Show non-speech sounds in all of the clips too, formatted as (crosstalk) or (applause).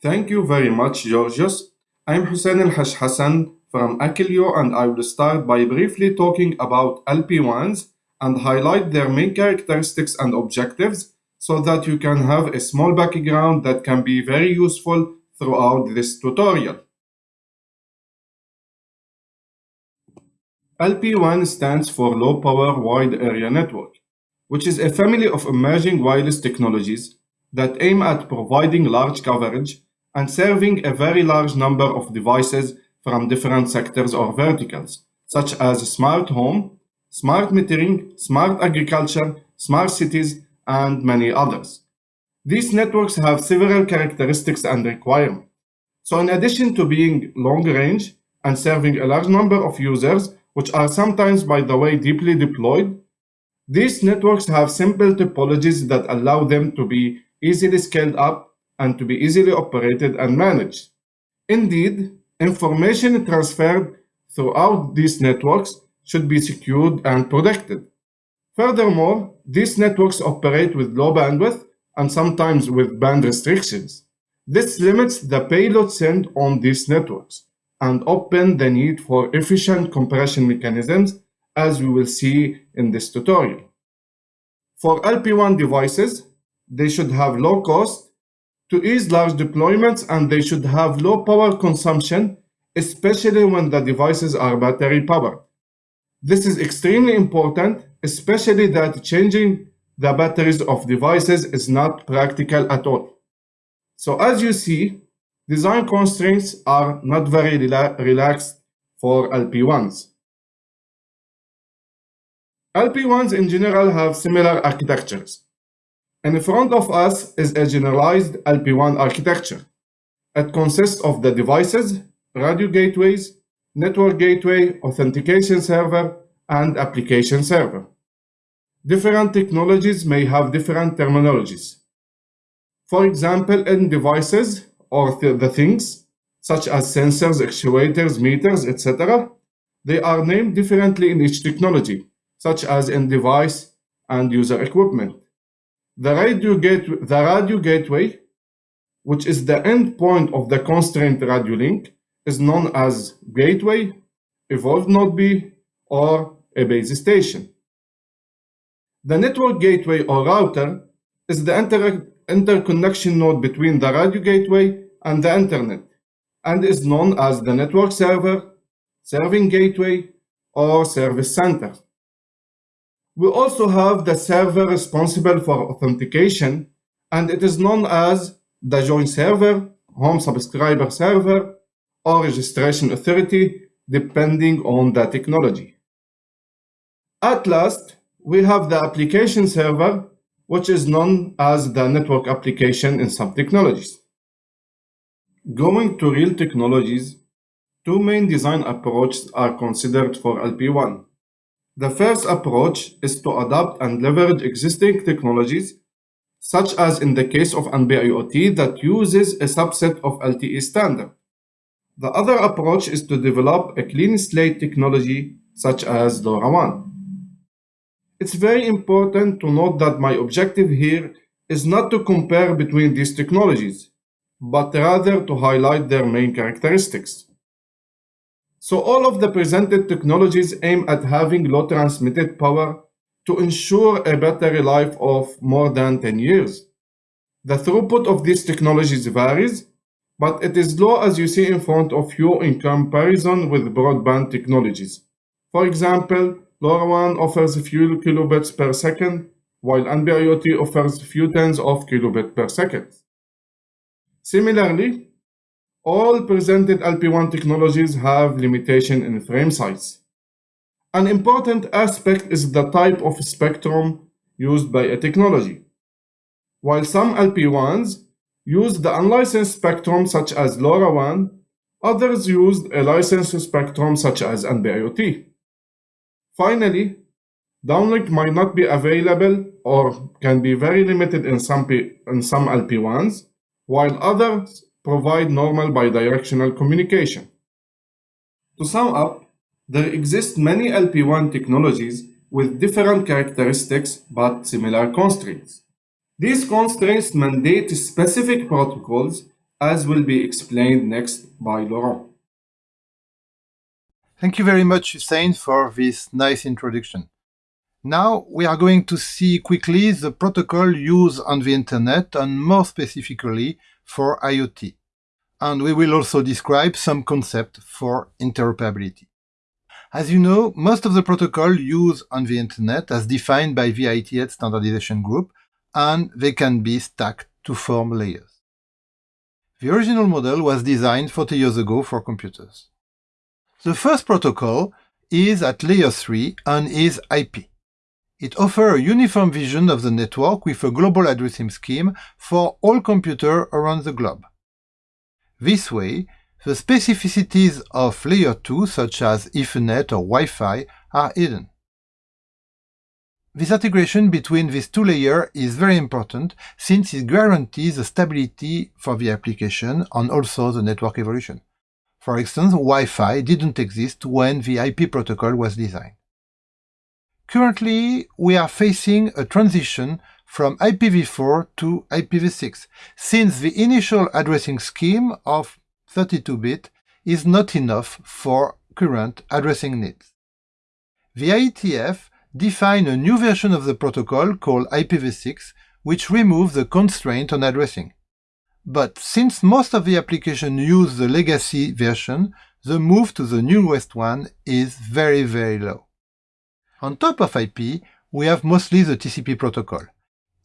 Thank you very much, Georgios. I'm Hussein El Hassan from Acklio and I will start by briefly talking about LPWANs and highlight their main characteristics and objectives so that you can have a small background that can be very useful throughout this tutorial. LPWAN stands for Low Power Wide Area Network, which is a family of emerging wireless technologies that aim at providing large coverage and serving a very large number of devices from different sectors or verticals, such as smart home, smart metering, smart agriculture, smart cities, and many others. These networks have several characteristics and requirements. So in addition to being long range and serving a large number of users, which are sometimes, by the way, deeply deployed, these networks have simple topologies that allow them to be easily scaled up and to be easily operated and managed. Indeed, information transferred throughout these networks should be secured and protected. Furthermore, these networks operate with low bandwidth and sometimes with band restrictions. This limits the payload sent on these networks and open the need for efficient compression mechanisms as we will see in this tutorial. For LPWAN devices, they should have low cost to ease large deployments and they should have low power consumption, especially when the devices are battery powered. This is extremely important, especially that changing the batteries of devices is not practical at all. So as you see, design constraints are not very rela relaxed for LPWANs. LPWANs in general have similar architectures. In front of us is a generalized LPWAN architecture. It consists of the devices, radio gateways, network gateway, authentication server, and application server. Different technologies may have different terminologies. For example, in devices, or th the things, such as sensors, actuators, meters, etc., they are named differently in each technology, such as in device and user equipment. The radio, gate, the radio gateway, which is the endpoint of the constraint radio link, is known as gateway, evolved node B, or a base station. The network gateway or router is the inter interconnection node between the radio gateway and the internet and is known as the network server, serving gateway, or service center. We also have the server responsible for authentication and it is known as the join server, home subscriber server, or registration authority depending on the technology. At last, we have the application server, which is known as the network application in some technologies. Going to real technologies, two main design approaches are considered for LPWAN. The first approach is to adapt and leverage existing technologies, such as in the case of NB-IoT that uses a subset of LTE standard. The other approach is to develop a clean slate technology such as LoRaWAN. It's very important to note that my objective here is not to compare between these technologies but rather to highlight their main characteristics. So all of the presented technologies aim at having low transmitted power to ensure a battery life of more than 10 years. The throughput of these technologies varies, but it is low as you see in front of you in comparison with broadband technologies. For example, LoRaWAN offers a few kilobits per second, while NB-IoT offers a few tens of kilobits per second. Similarly, all presented LPWAN technologies have limitation in frame size. An important aspect is the type of spectrum used by a technology. While some LPWANs use the unlicensed spectrum such as LoRaWAN, others used a licensed spectrum such as NB-IoT. Finally, downlink might not be available or can be very limited in some, in some LPWANs, while others provide normal bidirectional communication. To sum up, there exist many LPWAN technologies with different characteristics but similar constraints. These constraints mandate specific protocols as will be explained next by Laurent. Thank you very much, Hussein, for this nice introduction. Now we are going to see quickly the protocol used on the internet and more specifically for IoT. And we will also describe some concept for interoperability. As you know, most of the protocol used on the internet as defined by the IETF standardization group, and they can be stacked to form layers. The original model was designed 40 years ago for computers. The first protocol is at layer 3 and is IP. It offers a uniform vision of the network with a global addressing scheme for all computers around the globe. This way, the specificities of layer 2, such as Ethernet or Wi-Fi, are hidden. This integration between these two layers is very important since it guarantees the stability for the application and also the network evolution. For instance, Wi-Fi didn't exist when the IP protocol was designed. Currently, we are facing a transition from IPv4 to IPv6, since the initial addressing scheme of 32-bit is not enough for current addressing needs. The IETF defined a new version of the protocol called IPv6, which removes the constraint on addressing. But since most of the applications use the legacy version, the move to the newest one is very, very low. On top of IP, we have mostly the TCP protocol.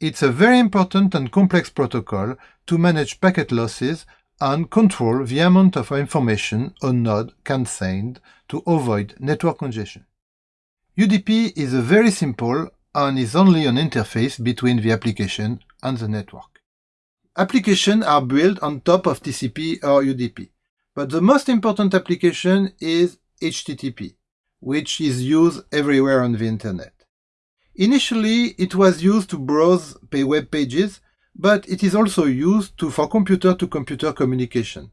It's a very important and complex protocol to manage packet losses and control the amount of information a node can send to avoid network congestion. UDP is a very simple and is only an interface between the application and the network. Applications are built on top of TCP or UDP, but the most important application is HTTP, which is used everywhere on the internet. Initially, it was used to browse web pages but it is also used to, for computer-to-computer -computer communication.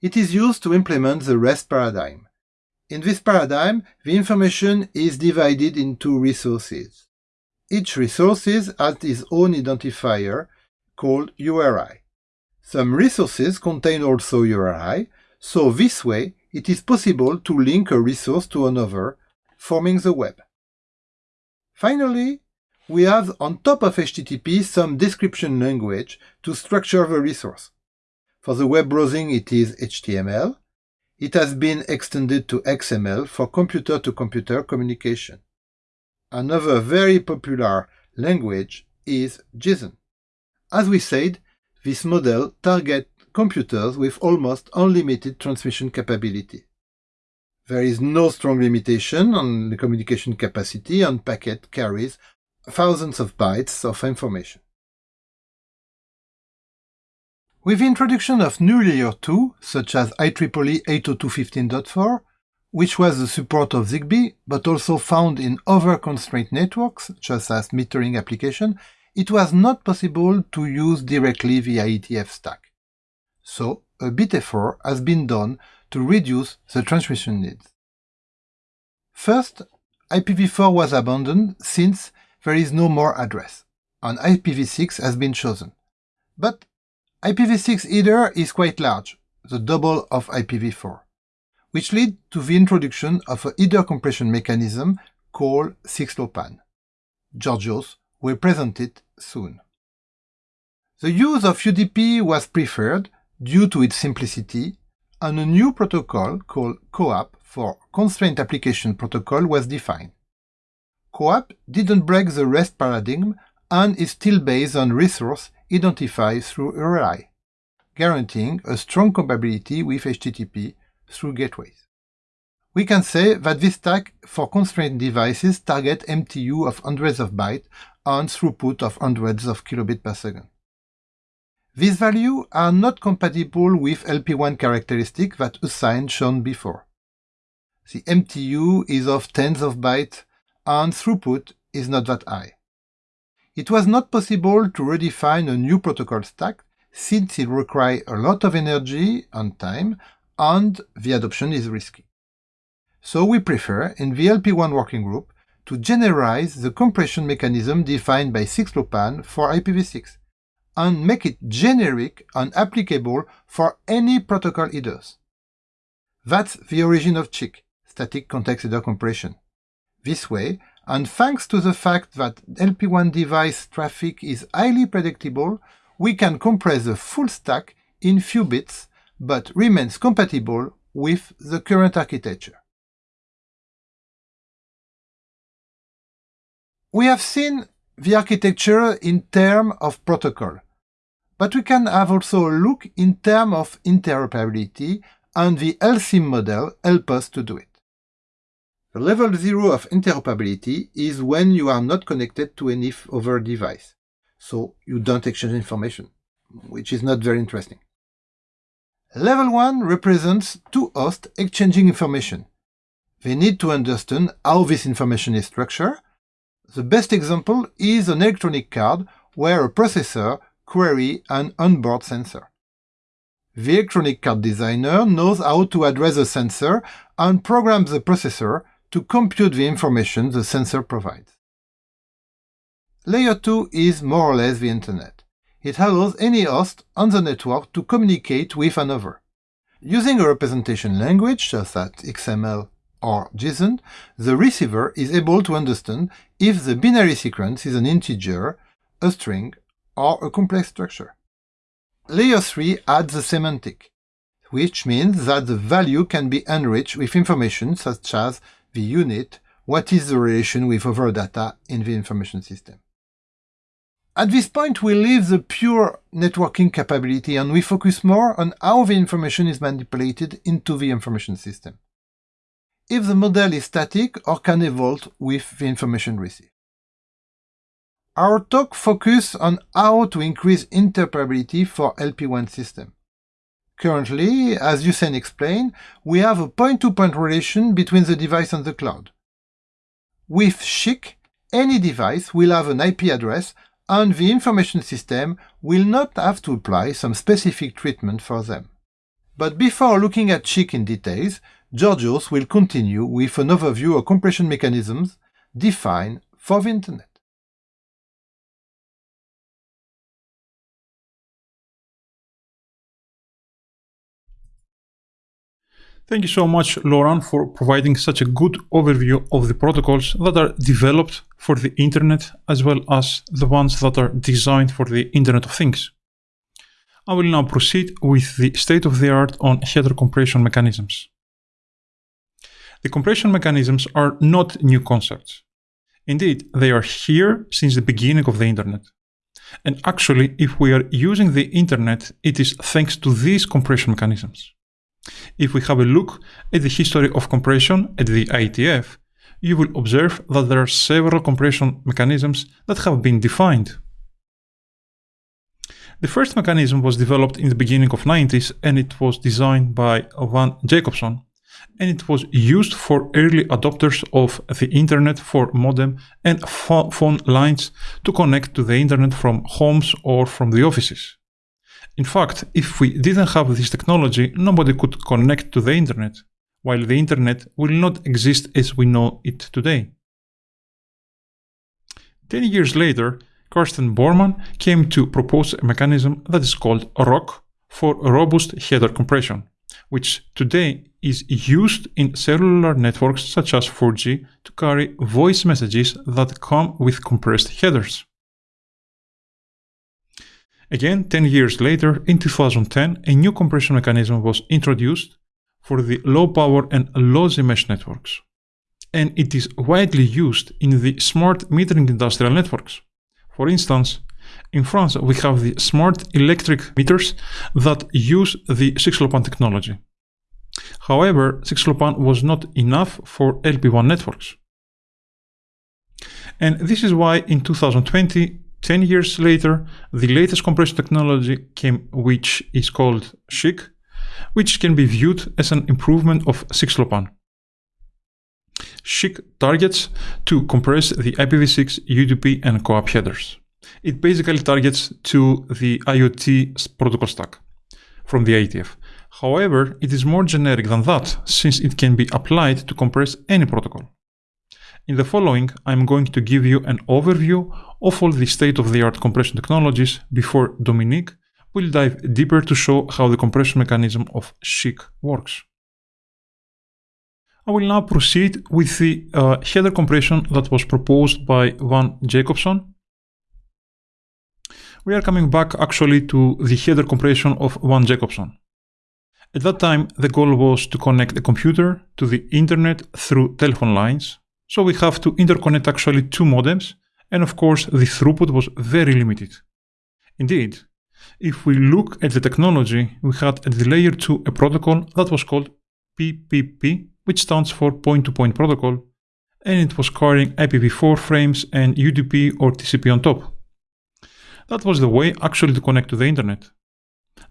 It is used to implement the REST paradigm. In this paradigm, the information is divided into resources. Each resource has its own identifier called URI. Some resources contain also URI, so this way it is possible to link a resource to another, forming the web. Finally, we have on top of HTTP some description language to structure the resource. For the web browsing it is HTML. It has been extended to XML for computer-to-computer -computer communication. Another very popular language is JSON. As we said, this model targets computers with almost unlimited transmission capability. There is no strong limitation on the communication capacity and packet carries thousands of bytes of information. With the introduction of new layer 2, such as IEEE 802.15.4, which was the support of ZigBee, but also found in other constraint networks, such as metering application, it was not possible to use directly the IETF stack. So, a bit effort has been done to reduce the transmission needs. First, IPv4 was abandoned since there is no more address, and IPv6 has been chosen. But IPv6 header is quite large, the double of IPv4, which led to the introduction of a header compression mechanism called 6LoWPAN. Georgios will present it soon. The use of UDP was preferred due to its simplicity, and a new protocol called CoAP for Constraint Application Protocol was defined. CoAP didn't break the REST paradigm and is still based on resource identified through URI, guaranteeing a strong compatibility with HTTP through gateways. We can say that this stack for constrained devices target MTU of hundreds of bytes and throughput of hundreds of kilobits per second. These values are not compatible with LPWAN characteristic that Hussein shown before. The MTU is of tens of bytes and throughput is not that high. It was not possible to redefine a new protocol stack since it requires a lot of energy and time and the adoption is risky. So we prefer, in the LPWAN working group, to generalize the compression mechanism defined by 6LoWPAN for IPv6 and make it generic and applicable for any protocol headers. That's the origin of SCHC, static context header compression. This way, and thanks to the fact that LPWAN device traffic is highly predictable, we can compress the full stack in few bits, but remains compatible with the current architecture. We have seen the architecture in terms of protocol, but we can have also a look in terms of interoperability and the LSIM model help us to do it. The level zero of interoperability is when you are not connected to any other device, so you don't exchange information, which is not very interesting. Level 1 represents two hosts exchanging information. They need to understand how this information is structured. The best example is an electronic card where a processor query an onboard sensor. The electronic card designer knows how to address the sensor and programs the processor to compute the information the sensor provides. Layer 2 is more or less the Internet. It allows any host on the network to communicate with another. Using a representation language such as XML or JSON, the receiver is able to understand if the binary sequence is an integer, a string, or a complex structure. Layer 3 adds the semantic, which means that the value can be enriched with information such as the unit, what is the relation with other data in the information system. At this point, we leave the pure networking capability and we focus more on how the information is manipulated into the information system. If the model is static or can evolve with the information received. Our talk focuses on how to increase interoperability for LPWAN system. Currently, as Hussein explained, we have a point-to-point -point relation between the device and the cloud. With SCHC, any device will have an IP address and the information system will not have to apply some specific treatment for them. But before looking at SCHC in details, Georgios will continue with an overview of compression mechanisms defined for the Internet. Thank you so much, Laurent, for providing such a good overview of the protocols that are developed for the Internet as well as the ones that are designed for the Internet of Things. I will now proceed with the state-of-the-art on header compression mechanisms. The compression mechanisms are not new concepts. Indeed, they are here since the beginning of the Internet. And actually, if we are using the Internet, it is thanks to these compression mechanisms. If we have a look at the history of compression at the IETF, you will observe that there are several compression mechanisms that have been defined. The first mechanism was developed in the beginning of 90s and it was designed by Van Jacobson and it was used for early adopters of the internet for modem and phone lines to connect to the internet from homes or from the offices. In fact, if we didn't have this technology, nobody could connect to the internet, while the internet will not exist as we know it today. Ten years later, Carsten Bormann came to propose a mechanism that is called ROHC for robust header compression, which today is used in cellular networks such as 4G to carry voice messages that come with compressed headers. Again, 10 years later, in 2010, a new compression mechanism was introduced for the low power and lossy mesh networks. And it is widely used in the smart metering industrial networks. For instance, in France, we have the smart electric meters that use the 6LoWPAN technology. However, 6LoWPAN was not enough for LPWAN networks. And this is why in 2020, 10 years later, the latest compression technology came, which is called SCHC, which can be viewed as an improvement of 6LoWPAN. SCHC targets to compress the IPv6, UDP, and CoAP headers. It basically targets to the IoT protocol stack from the IETF. However, it is more generic than that, since it can be applied to compress any protocol. In the following, I'm going to give you an overview of all the state-of-the-art compression technologies before Dominique will dive deeper to show how the compression mechanism of SCHC works. I will now proceed with the uh, header compression that was proposed by Van Jacobson. We are coming back actually to the header compression of Van Jacobson. At that time, the goal was to connect the computer to the internet through telephone lines. So we have to interconnect actually two modems, and of course the throughput was very limited. Indeed, if we look at the technology, we had at the layer 2 a protocol that was called PPP, which stands for point-to-point -point protocol, and it was carrying IPv4 frames and UDP or TCP on top. That was the way actually to connect to the internet.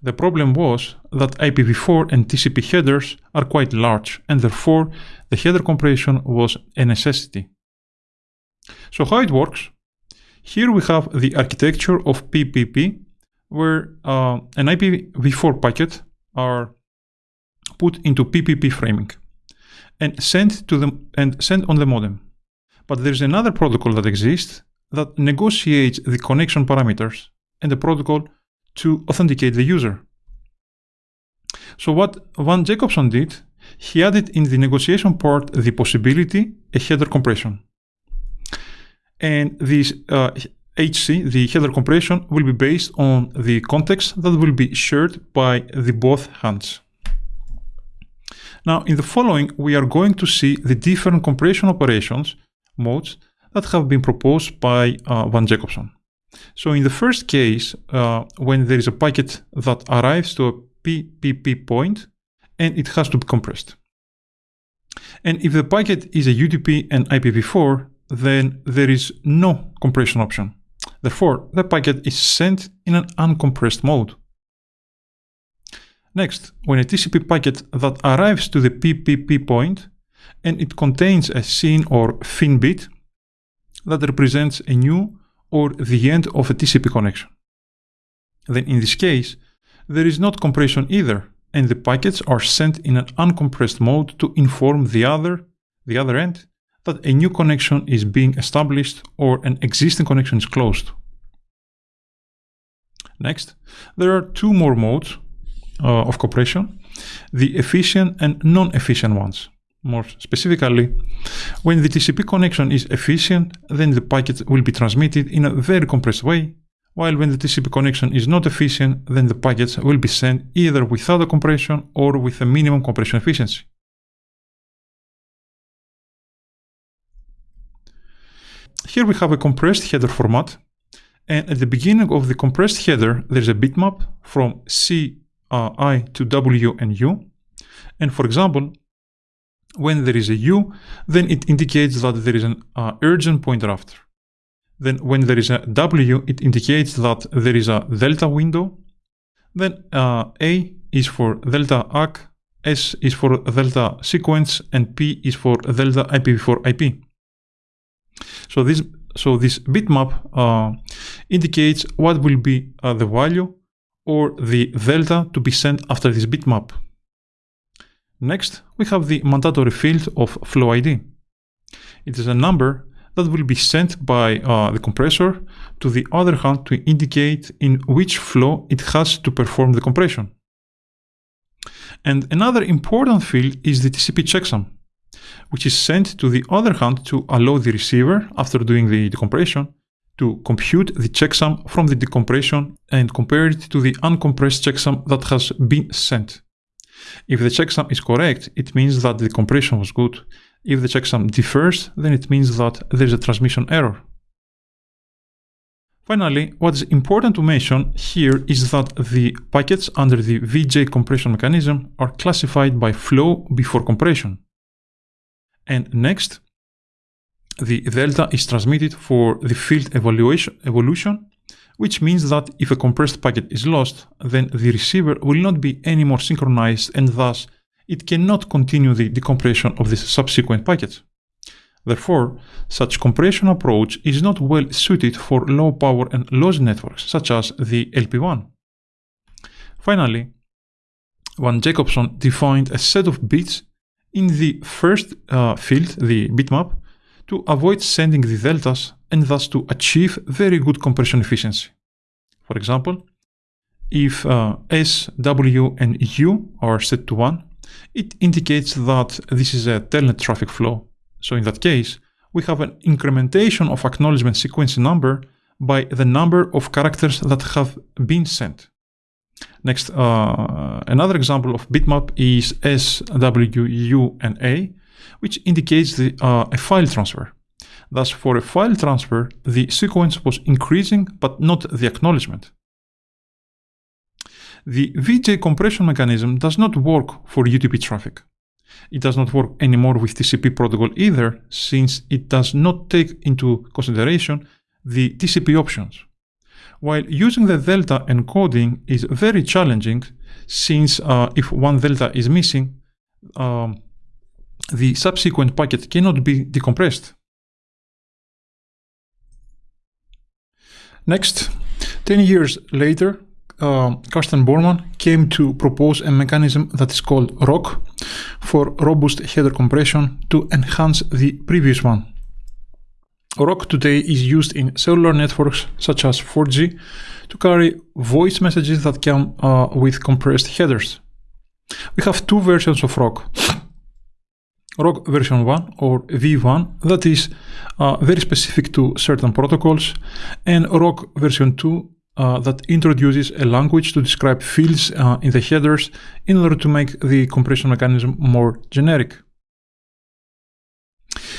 The problem was that IPv4 and TCP headers are quite large, and therefore the header compression was a necessity. So how it works? Here we have the architecture of PPP, where uh, an IPv4 packet are put into PPP framing and sent to them and sent on the modem. But there's another protocol that exists that negotiates the connection parameters and the protocol to authenticate the user. So what Van Jacobson did, he added in the negotiation part the possibility a header compression. And this uh, HC, the header compression, will be based on the context that will be shared by the both hands. Now, in the following, we are going to see the different compression operations modes that have been proposed by uh, Van Jacobson. So in the first case, uh, when there is a packet that arrives to a PPP point and it has to be compressed. And if the packet is a UDP and IPv4, then there is no compression option. Therefore, the packet is sent in an uncompressed mode. Next, when a TCP packet that arrives to the PPP point and it contains a SYN or FIN bit that represents a new or the end of a TCP connection. Then in this case, there is not compression either, and the packets are sent in an uncompressed mode to inform the other, the other end that a new connection is being established or an existing connection is closed. Next, there are two more modes uh, of compression, the efficient and non-efficient ones. More specifically, when the TCP connection is efficient, then the packet will be transmitted in a very compressed way, while when the TCP connection is not efficient, then the packets will be sent either without a compression or with a minimum compression efficiency. Here we have a compressed header format, and at the beginning of the compressed header, there's a bitmap from C uh, I to W and U. And for example, when there is a U, then it indicates that there is an uh, urgent pointer after. Then when there is a W, it indicates that there is a delta window. Then uh, A is for delta ACK, S is for delta sequence, and P is for delta IPv4 IP. So this so this bitmap uh, indicates what will be uh, the value or the delta to be sent after this bitmap. Next, we have the mandatory field of flow ID. It is a number that will be sent by uh, the compressor to the other hand to indicate in which flow it has to perform the compression. And another important field is the TCP checksum, which is sent to the other hand to allow the receiver, after doing the decompression, to compute the checksum from the decompression and compare it to the uncompressed checksum that has been sent. If the checksum is correct, it means that the compression was good. If the checksum differs, then it means that there is a transmission error. Finally, what is important to mention here is that the packets under the VJ compression mechanism are classified by flow before compression. And next, the delta is transmitted for the field evaluation, evolution, which means that if a compressed packet is lost, then the receiver will not be any more synchronized and thus it cannot continue the decompression of the subsequent packets. Therefore, such compression approach is not well suited for low power and loss networks, such as the LPWAN. Finally, Van Jacobson defined a set of bits in the first uh, field, the bitmap, to avoid sending the deltas and thus to achieve very good compression efficiency. For example, if uh, S, W, and U are set to 1, it indicates that this is a telnet traffic flow. So in that case, we have an incrementation of acknowledgement sequence number by the number of characters that have been sent. Next, uh, another example of bitmap is S, W, U, and A, which indicates the, uh, a file transfer. Thus, for a file transfer, the sequence was increasing, but not the acknowledgement. The VJ compression mechanism does not work for UDP traffic. It does not work anymore with TCP protocol either, since it does not take into consideration the TCP options. While using the delta encoding is very challenging, since uh, if one delta is missing, um, the subsequent packet cannot be decompressed. Next, 10 years later, uh, Carsten Bormann came to propose a mechanism that is called ROHC for robust header compression to enhance the previous one. ROHC today is used in cellular networks such as 4G to carry voice messages that come uh, with compressed headers. We have two versions of ROHC. ROHC version 1 or V1 that is uh, very specific to certain protocols and ROHC version 2 uh, that introduces a language to describe fields uh, in the headers in order to make the compression mechanism more generic.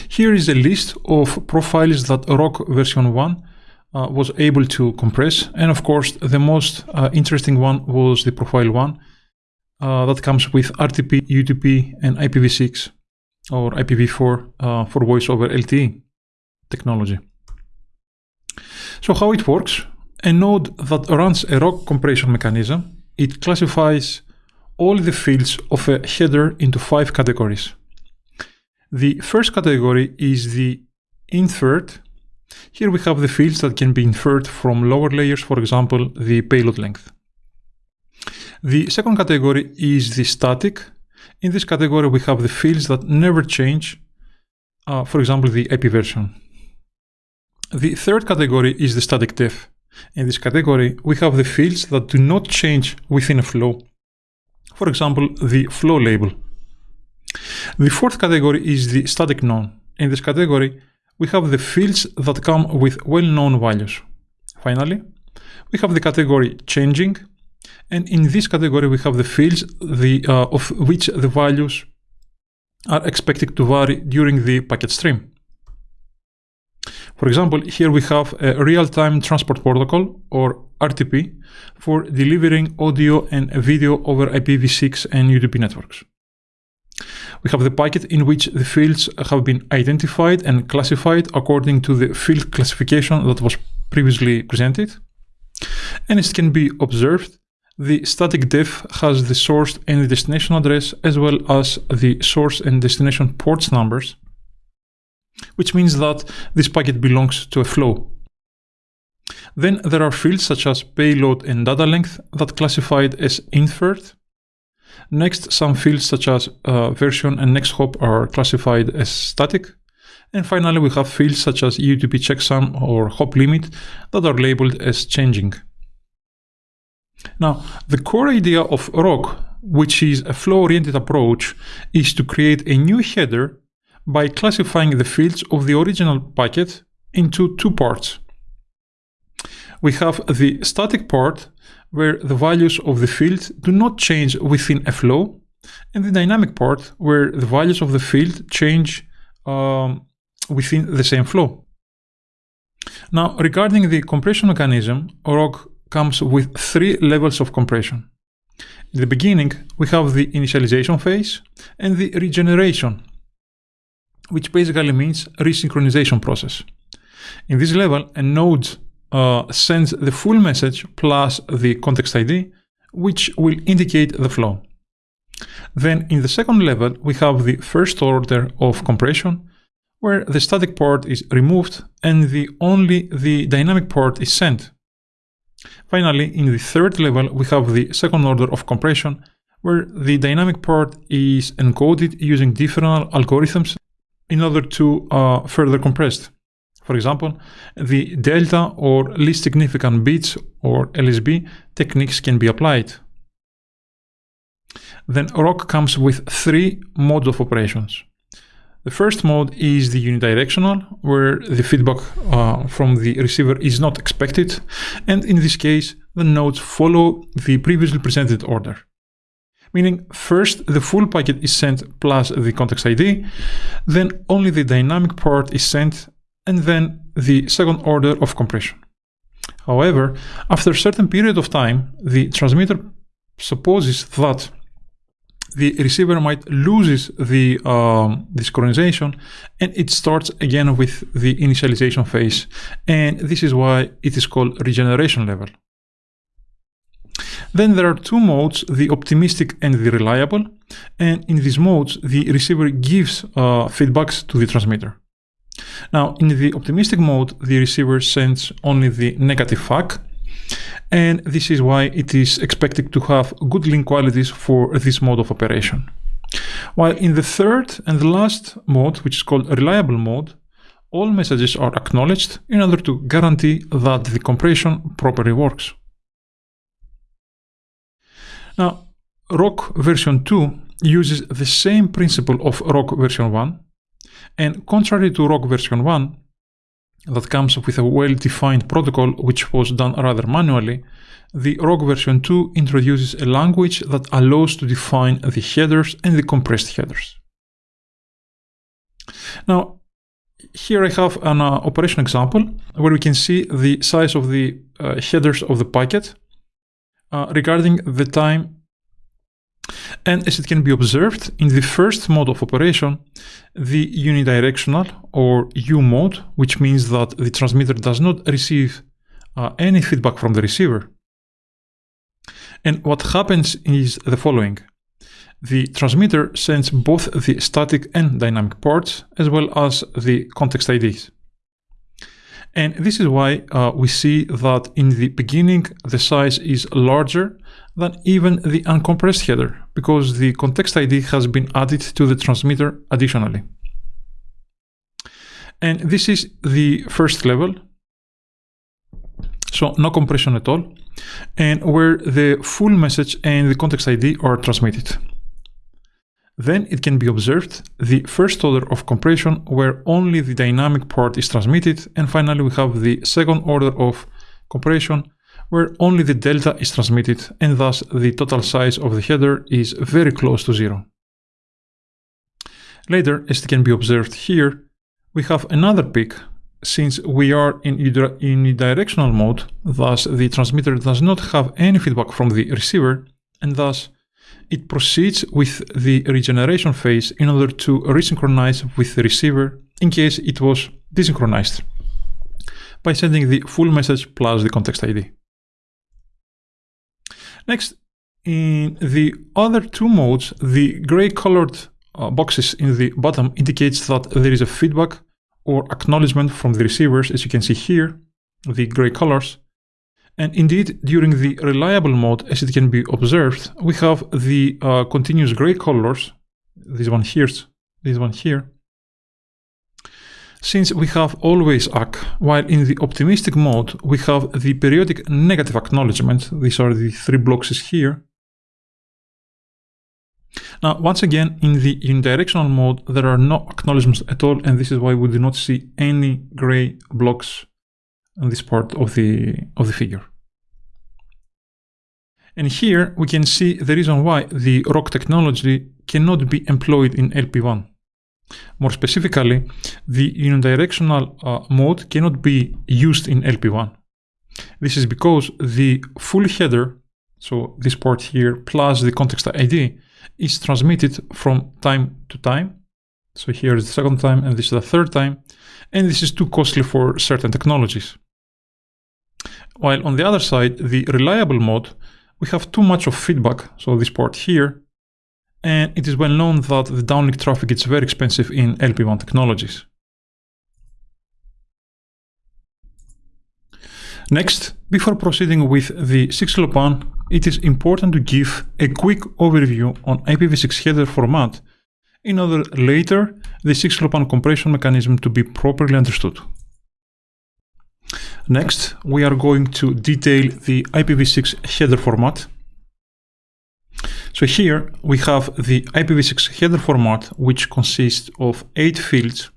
Here is a list of profiles that ROHC version 1 uh, was able to compress and of course the most uh, interesting one was the profile 1 uh, that comes with RTP, UDP and IPv6 or IPv4 uh, for voice over LTE technology. So how it works? A node that runs a ROHC compression mechanism, it classifies all the fields of a header into five categories. The first category is the inferred. Here we have the fields that can be inferred from lower layers, for example, the payload length. The second category is the static. In this category, we have the fields that never change, uh, for example, the IP version. The third category is the static def. In this category, we have the fields that do not change within a flow. For example, the flow label. The fourth category is the static known. In this category, we have the fields that come with well-known values. Finally, we have the category changing, and in this category we have the fields the, uh, of which the values are expected to vary during the packet stream. For example, here we have a real-time transport protocol or RTP for delivering audio and video over IPv6 and UDP networks. We have the packet in which the fields have been identified and classified according to the field classification that was previously presented. And it can be observed, the static def has the source and the destination address as well as the source and destination ports numbers which means that this packet belongs to a flow. Then there are fields such as payload and data length that classified as inferred. Next, some fields such as uh, version and next hop are classified as static. And finally, we have fields such as UDP checksum or hop limit that are labeled as changing. Now, the core idea of ROHC, which is a flow-oriented approach, is to create a new header by classifying the fields of the original packet into two parts. We have the static part, where the values of the field do not change within a flow, and the dynamic part, where the values of the field change um, within the same flow. Now, regarding the compression mechanism, ROHC comes with three levels of compression. In the beginning, we have the initialization phase and the regeneration which basically means resynchronization process. In this level, a node uh, sends the full message plus the context ID, which will indicate the flow. Then in the second level, we have the first order of compression, where the static part is removed and the only the dynamic part is sent. Finally, in the third level, we have the second order of compression, where the dynamic part is encoded using different algorithms in order to uh, further compressed. For example, the delta or least significant bits or LSB techniques can be applied. Then ROHC comes with three modes of operations. The first mode is the unidirectional, where the feedback uh, from the receiver is not expected, and in this case, the nodes follow the previously presented order. Meaning, first the full packet is sent plus the context ID, then only the dynamic part is sent, and then the second order of compression. However, after a certain period of time, the transmitter supposes that the receiver might loses the um, synchronization and it starts again with the initialization phase and this is why it is called regeneration level. Then there are two modes, the optimistic and the reliable and in these modes the receiver gives uh, feedbacks to the transmitter. Now in the optimistic mode the receiver sends only the negative FAC and this is why it is expected to have good link qualities for this mode of operation. While in the third and the last mode, which is called reliable mode, all messages are acknowledged in order to guarantee that the compression properly works. Now, ROHC version 2 uses the same principle of ROHC version 1, and contrary to ROHC version 1, that comes with a well-defined protocol which was done rather manually, the ROHC version 2 introduces a language that allows to define the headers and the compressed headers. Now, here I have an uh, operation example where we can see the size of the uh, headers of the packet uh, regarding the time and as it can be observed, in the first mode of operation, the unidirectional or U mode, which means that the transmitter does not receive uh, any feedback from the receiver. And what happens is the following. The transmitter sends both the static and dynamic parts, as well as the context IDs. And this is why uh, we see that in the beginning the size is larger than even the uncompressed header because the context ID has been added to the transmitter additionally. And this is the first level. So no compression at all. And where the full message and the context ID are transmitted. Then it can be observed the first order of compression where only the dynamic part is transmitted and finally we have the second order of compression where only the delta is transmitted and thus the total size of the header is very close to zero. Later, as can be observed here, we have another peak since we are in unidirectional mode, thus the transmitter does not have any feedback from the receiver and thus it proceeds with the regeneration phase in order to resynchronize with the receiver in case it was desynchronized by sending the full message plus the context ID. Next, in the other two modes, the gray colored uh, boxes in the bottom indicates that there is a feedback or acknowledgement from the receivers, as you can see here, the gray colors. And indeed, during the reliable mode, as it can be observed, we have the uh, continuous gray colors, this one here, this one here, since we have always ACK, while in the optimistic mode we have the periodic negative acknowledgement, these are the three blocks here. Now, once again, in the unidirectional mode, there are no acknowledgements at all, and this is why we do not see any gray blocks on this part of the, of the figure. And here we can see the reason why the ROHC technology cannot be employed in LPWAN. More specifically, the unidirectional uh, mode cannot be used in LPWAN. This is because the full header, so this part here plus the context ID, is transmitted from time to time. So here is the second time and this is the third time. And this is too costly for certain technologies. While on the other side, the reliable mode, we have too much of feedback. So this part here and it is well known that the downlink traffic is very expensive in LPWAN technologies. Next, before proceeding with the 6LoWPAN, it is important to give a quick overview on IPv6 header format in order later the 6LoWPAN compression mechanism to be properly understood. Next, we are going to detail the IPv6 header format. So here we have the IPv6 header format, which consists of 8 fields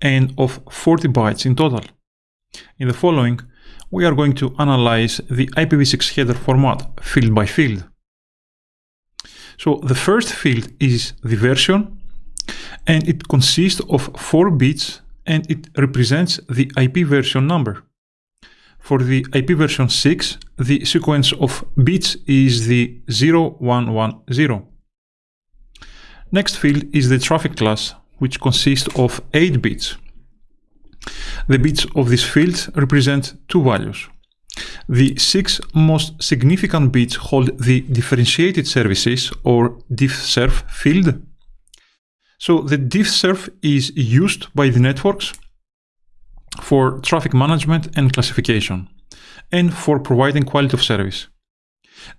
and of 40 bytes in total. In the following, we are going to analyze the IPv6 header format field by field. So the first field is the version, and it consists of 4 bits and it represents the IP version number. For the IP version 6, the sequence of bits is the 0110. Next field is the traffic class, which consists of 8 bits. The bits of this field represent two values. The six most significant bits hold the differentiated services or diffserv field. So the diffserv is used by the networks for traffic management and classification, and for providing quality of service.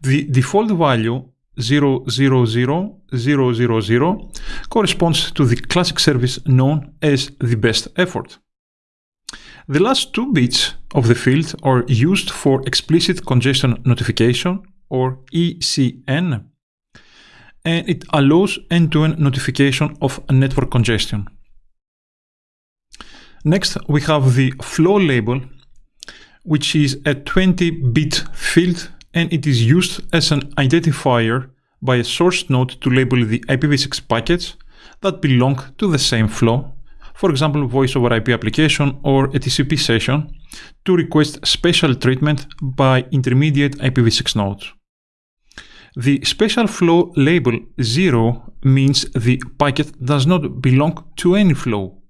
The default value 000000 corresponds to the classic service known as the best effort. The last two bits of the field are used for explicit congestion notification or ECN, and it allows end-to-end -end notification of network congestion. Next, we have the flow label, which is a 20-bit field and it is used as an identifier by a source node to label the IPv6 packets that belong to the same flow, for example voice over IP application or a TCP session, to request special treatment by intermediate IPv6 nodes. The special flow label 0 means the packet does not belong to any flow.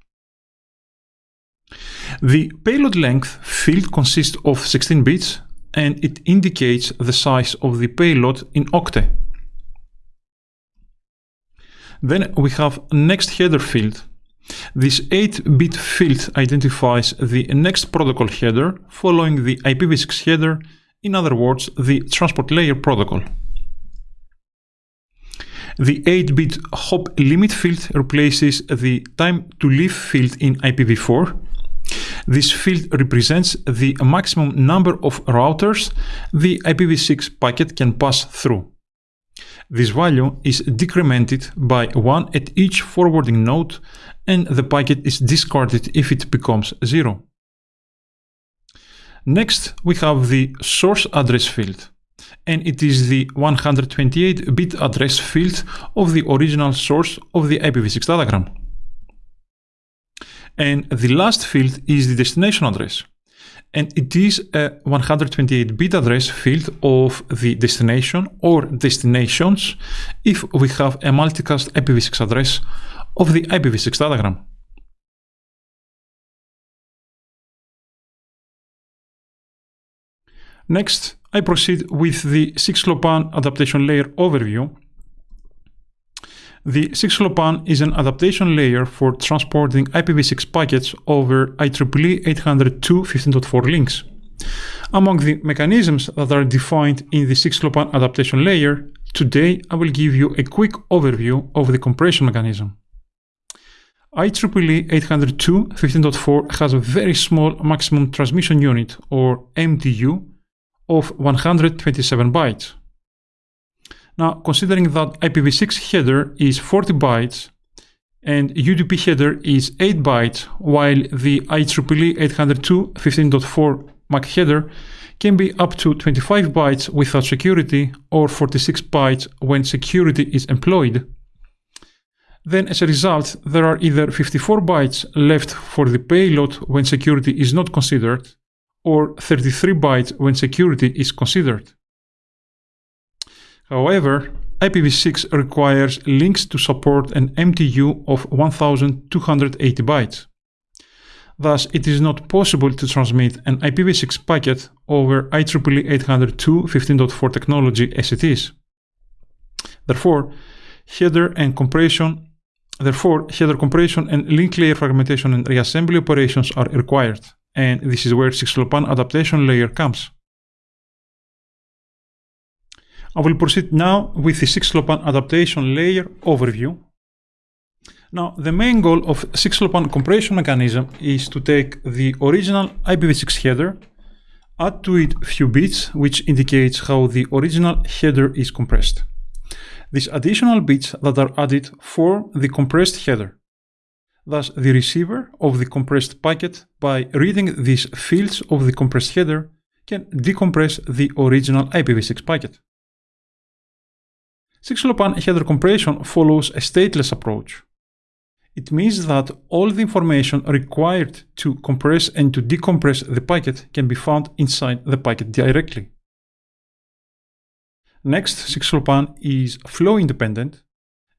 The payload length field consists of 16 bits and it indicates the size of the payload in octet. Then we have next header field. This 8-bit field identifies the next protocol header following the IPv6 header, in other words, the transport layer protocol. The 8-bit hop limit field replaces the time to leave field in IPv4 this field represents the maximum number of routers the IPv6 packet can pass through. This value is decremented by 1 at each forwarding node and the packet is discarded if it becomes 0. Next, we have the source address field, and it is the 128-bit address field of the original source of the IPv6 datagram. And the last field is the destination address. And it is a 128-bit address field of the destination or destinations if we have a multicast IPv6 address of the IPv6 datagram. Next, I proceed with the 6LoWPAN adaptation layer overview the 6LoWPAN is an adaptation layer for transporting IPv6 packets over IEEE 802.15.4 links. Among the mechanisms that are defined in the 6LoWPAN adaptation layer, today I will give you a quick overview of the compression mechanism. IEEE 802.15.4 has a very small maximum transmission unit, or MTU, of 127 bytes. Now, considering that IPv6 header is 40 bytes and UDP header is 8 bytes, while the IEEE 802.15.4 MAC header can be up to 25 bytes without security or 46 bytes when security is employed, then as a result, there are either 54 bytes left for the payload when security is not considered, or 33 bytes when security is considered. However, IPv6 requires links to support an MTU of 1280 bytes. Thus, it is not possible to transmit an IPv6 packet over IEEE 802.15.4 technology as it is. Therefore, header and compression Therefore, header compression and link layer fragmentation and reassembly operations are required, and this is where 6LoWPAN adaptation layer comes. I will proceed now with the 6LoWPAN adaptation layer overview. Now, the main goal of 6LoWPAN compression mechanism is to take the original IPv6 header, add to it few bits, which indicates how the original header is compressed. These additional bits that are added form the compressed header. Thus, the receiver of the compressed packet, by reading these fields of the compressed header, can decompress the original IPv6 packet. 6LoWPAN header compression follows a stateless approach. It means that all the information required to compress and to decompress the packet can be found inside the packet directly. Next, 6LoWPAN is flow independent,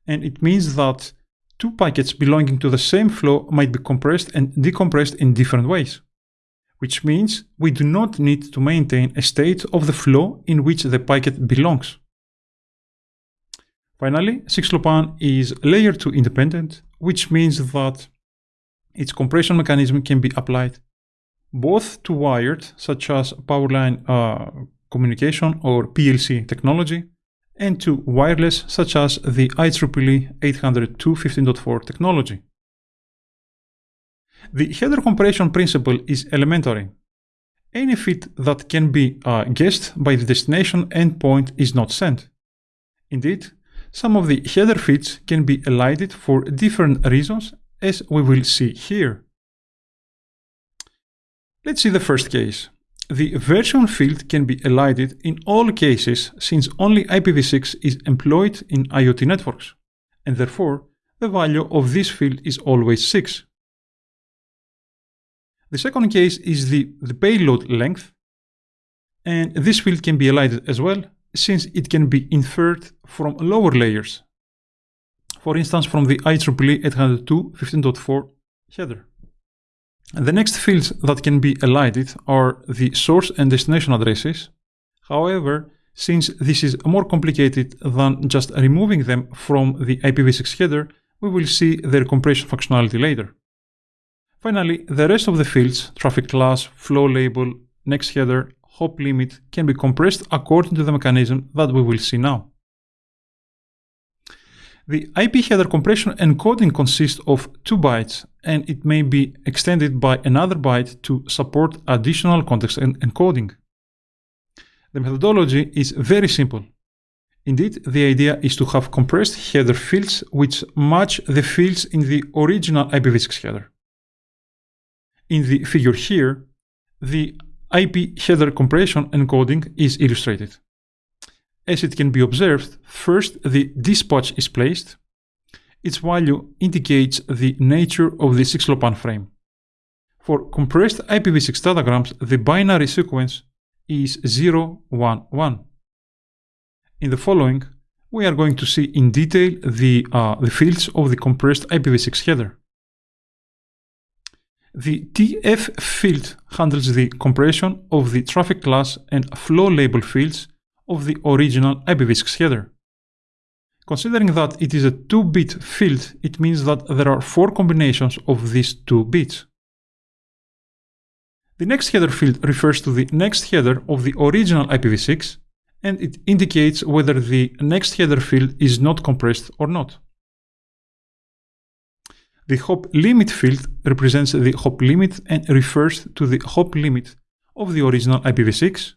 and it means that two packets belonging to the same flow might be compressed and decompressed in different ways, which means we do not need to maintain a state of the flow in which the packet belongs. Finally, 6LoWPAN is layer 2 independent, which means that its compression mechanism can be applied both to wired, such as powerline uh, communication or PLC technology, and to wireless, such as the IEEE 802.15.4 technology. The header compression principle is elementary. Any feed that can be uh, guessed by the destination endpoint is not sent. Indeed, some of the header feeds can be elided for different reasons, as we will see here. Let's see the first case. The version field can be elided in all cases since only IPv6 is employed in IoT networks, and therefore the value of this field is always 6. The second case is the, the payload length, and this field can be elided as well since it can be inferred from lower layers, for instance from the IEEE 802.15.4 header. The next fields that can be elided are the source and destination addresses. However, since this is more complicated than just removing them from the IPv6 header, we will see their compression functionality later. Finally, the rest of the fields, traffic class, flow label, next header, hop limit can be compressed according to the mechanism that we will see now. The IP header compression encoding consists of 2 bytes and it may be extended by another byte to support additional context encoding. The methodology is very simple. Indeed, the idea is to have compressed header fields which match the fields in the original IPv6 header. In the figure here, the IP header compression encoding is illustrated. As it can be observed, first the dispatch is placed. Its value indicates the nature of the 6LoWPAN frame. For compressed IPv6 datagrams, the binary sequence is 011. In the following, we are going to see in detail the, uh, the fields of the compressed IPv6 header. The TF field handles the compression of the traffic class and flow label fields of the original IPv6 header. Considering that it is a 2-bit field, it means that there are 4 combinations of these 2 bits. The next header field refers to the next header of the original IPv6 and it indicates whether the next header field is not compressed or not. The hop limit field represents the hop limit and refers to the hop limit of the original IPv6.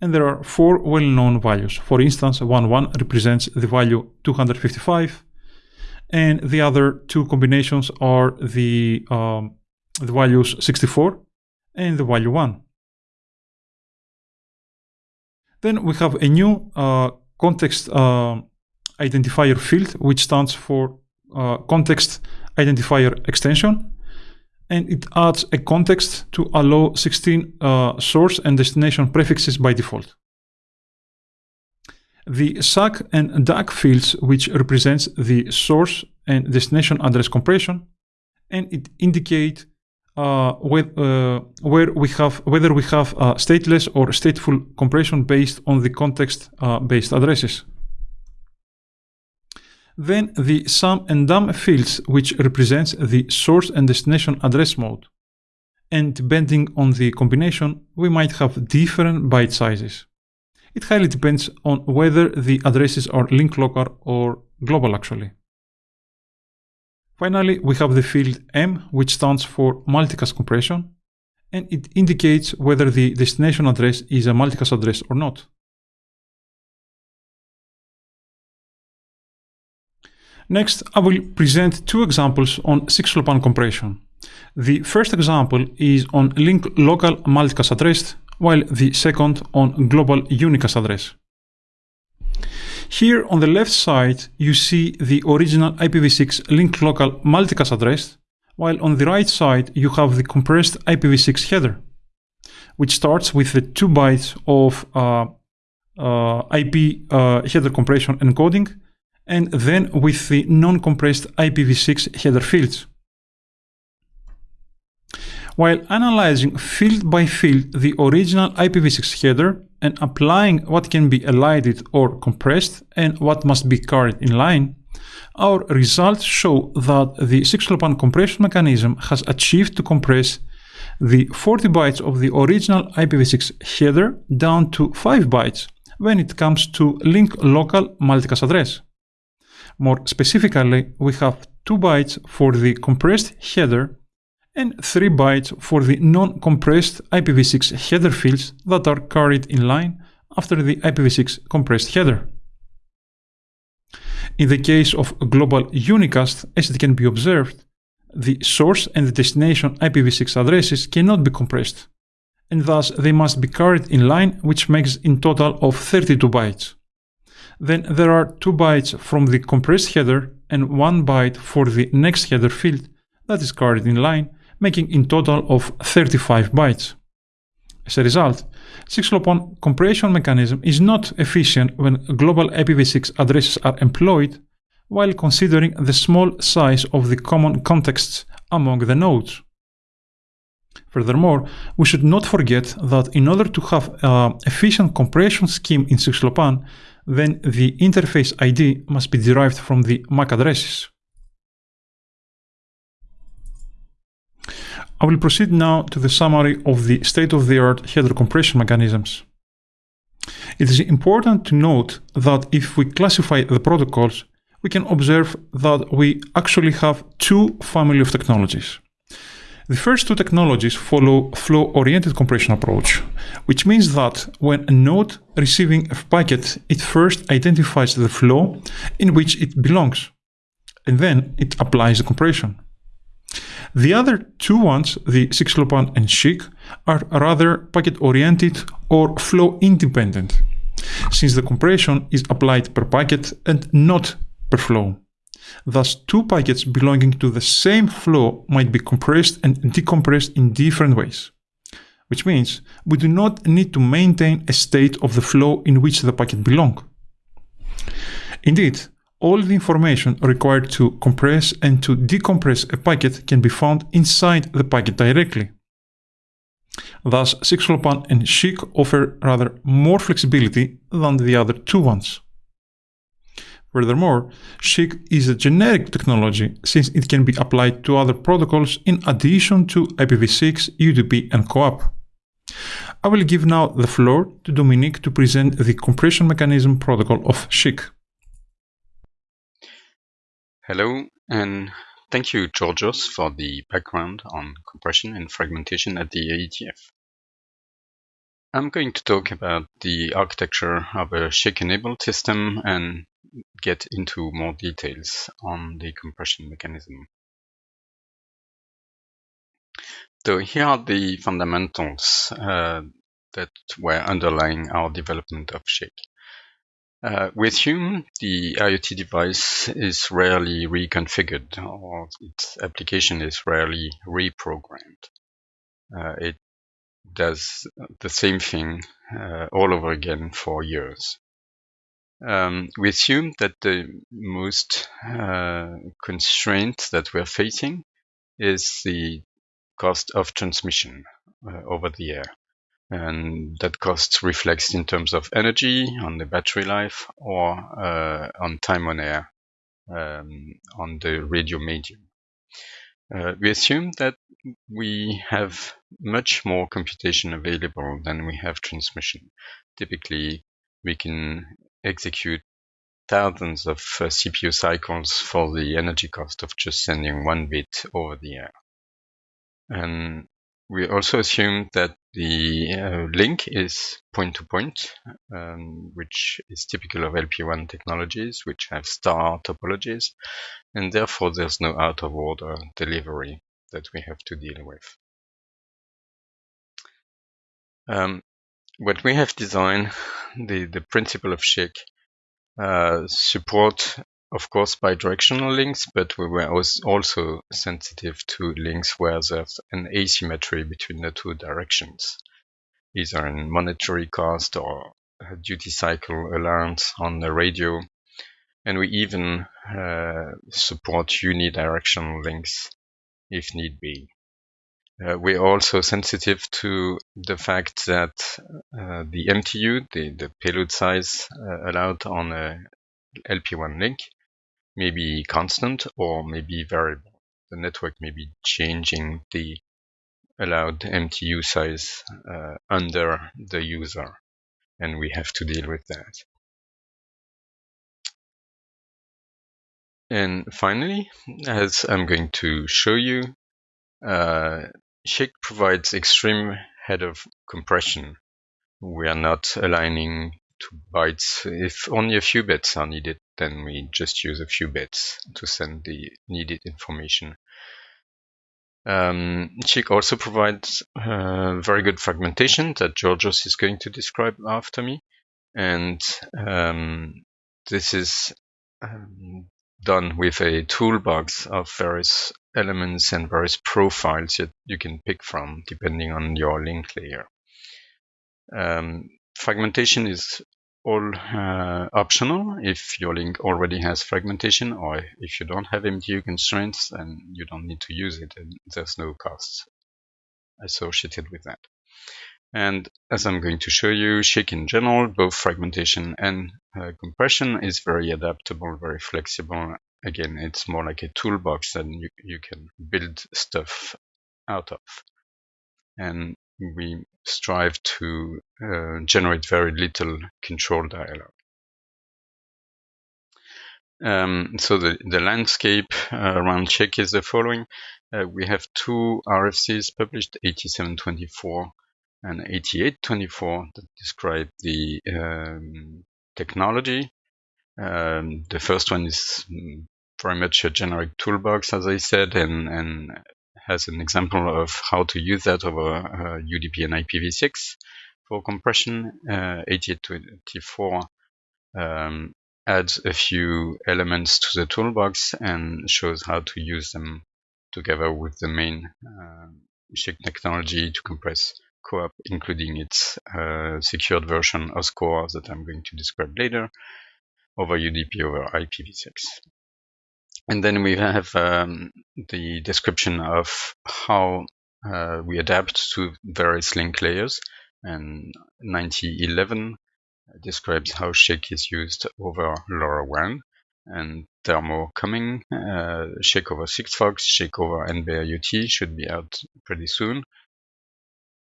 And there are four well-known values. For instance, 11 represents the value 255, and the other two combinations are the, um, the values 64 and the value 1. Then we have a new uh, context uh, identifier field, which stands for uh, context identifier extension and it adds a context to allow 16 uh, source and destination prefixes by default. The SAC and DAC fields, which represents the source and destination address compression, and it indicate uh, where, uh, where we have whether we have stateless or stateful compression based on the context-based uh, addresses. Then the SAM and DAM fields, which represents the source and destination address mode. And depending on the combination, we might have different byte sizes. It highly depends on whether the addresses are link local or global actually. Finally, we have the field M, which stands for multicast compression, and it indicates whether the destination address is a multicast address or not. Next, I will present two examples on 6LoWPAN compression. The first example is on link local multicast address, while the second on global unicast address. Here on the left side, you see the original IPv6 link local multicast address, while on the right side, you have the compressed IPv6 header, which starts with the 2 bytes of uh, uh, IP uh, header compression encoding and then with the non-compressed IPv6 header fields. While analyzing field by field the original IPv6 header and applying what can be elided or compressed and what must be carried in line, our results show that the 6LoWPAN compression mechanism has achieved to compress the 40 bytes of the original IPv6 header down to 5 bytes when it comes to link local multicast address. More specifically, we have 2 bytes for the compressed header and 3 bytes for the non-compressed IPv6 header fields that are carried in line after the IPv6 compressed header. In the case of global unicast, as it can be observed, the source and the destination IPv6 addresses cannot be compressed, and thus they must be carried in line, which makes in total of 32 bytes then there are 2 bytes from the compressed header and 1 byte for the next header field that is carried in line, making in total of 35 bytes. As a result, 6LoWPAN compression mechanism is not efficient when global IPv6 addresses are employed while considering the small size of the common contexts among the nodes. Furthermore, we should not forget that in order to have an efficient compression scheme in 6LoWPAN, then the interface ID must be derived from the MAC addresses. I will proceed now to the summary of the state-of-the-art header compression mechanisms. It is important to note that if we classify the protocols, we can observe that we actually have two family of technologies. The first two technologies follow flow-oriented compression approach, which means that when a node receiving a packet, it first identifies the flow in which it belongs, and then it applies the compression. The other two ones, the 6LoWPAN and SCHC, are rather packet-oriented or flow-independent, since the compression is applied per packet and not per flow. Thus, two packets belonging to the same flow might be compressed and decompressed in different ways. Which means we do not need to maintain a state of the flow in which the packet belongs. Indeed, all the information required to compress and to decompress a packet can be found inside the packet directly. Thus, 6LoWPAN and SCHC offer rather more flexibility than the other two ones. Furthermore, SCHC is a generic technology since it can be applied to other protocols in addition to IPv6, UDP, and CoAP. I will give now the floor to Dominique to present the compression mechanism protocol of SCHC. Hello, and thank you, Georgios, for the background on compression and fragmentation at the IETF. I'm going to talk about the architecture of a SCHC-enabled system and get into more details on the compression mechanism. So here are the fundamentals uh, that were underlying our development of SCHC. Uh, we assume the IoT device is rarely reconfigured or its application is rarely reprogrammed. Uh, it does the same thing uh, all over again for years. Um, we assume that the most uh, constraint that we're facing is the cost of transmission uh, over the air. And that cost reflects in terms of energy on the battery life or uh, on time on air um, on the radio medium. Uh, we assume that we have much more computation available than we have transmission. Typically, we can execute thousands of uh, CPU cycles for the energy cost of just sending one bit over the air. And we also assume that the uh, link is point-to-point, um, which is typical of LPWAN technologies, which have star topologies, and therefore there's no out-of-order delivery that we have to deal with. Um, what we have designed, the, the principle of SCHC, uh, support of course bidirectional links, but we were also sensitive to links where there's an asymmetry between the two directions, either in monetary cost or duty cycle alarms on the radio. And we even uh, support unidirectional links if need be. Uh, we're also sensitive to the fact that uh, the MTU, the, the payload size uh, allowed on a LPWAN link, may be constant or may be variable. The network may be changing the allowed MTU size uh, under the user, and we have to deal with that. And finally, as I'm going to show you, uh, SCHC provides extreme header compression. We are not aligning to bytes. If only a few bits are needed, then we just use a few bits to send the needed information. Um, also provides uh, very good fragmentation that Georgios is going to describe after me. And um, this is um, done with a toolbox of various elements and various profiles that you can pick from depending on your link layer. Um, fragmentation is all uh, optional if your link already has fragmentation or if you don't have MTU constraints and you don't need to use it and there's no costs associated with that. And as I'm going to show you, SCHC in general, both fragmentation and uh, compression is very adaptable, very flexible. Again, it's more like a toolbox that you, you can build stuff out of. And we strive to uh, generate very little control dialog. Um, so the, the landscape uh, around SCHC is the following. Uh, we have two RFCs published, 8724 and 8824, that describe the um, technology. Um, the first one is very much a generic toolbox, as I said, and, and has an example of how to use that over uh, UDP and IPv6 for compression. Uh, 8824 um, adds a few elements to the toolbox and shows how to use them together with the main uh, technology to compress CoAP, including its uh, secured version OSCORE that I'm going to describe later over UDP over IPv6. And then we have um, the description of how uh, we adapt to various link layers. And 9011 describes how SCHC is used over LoRaWAN. And there are more coming. Uh, SCHC over Sigfox, SCHC over NB-IoT should be out pretty soon.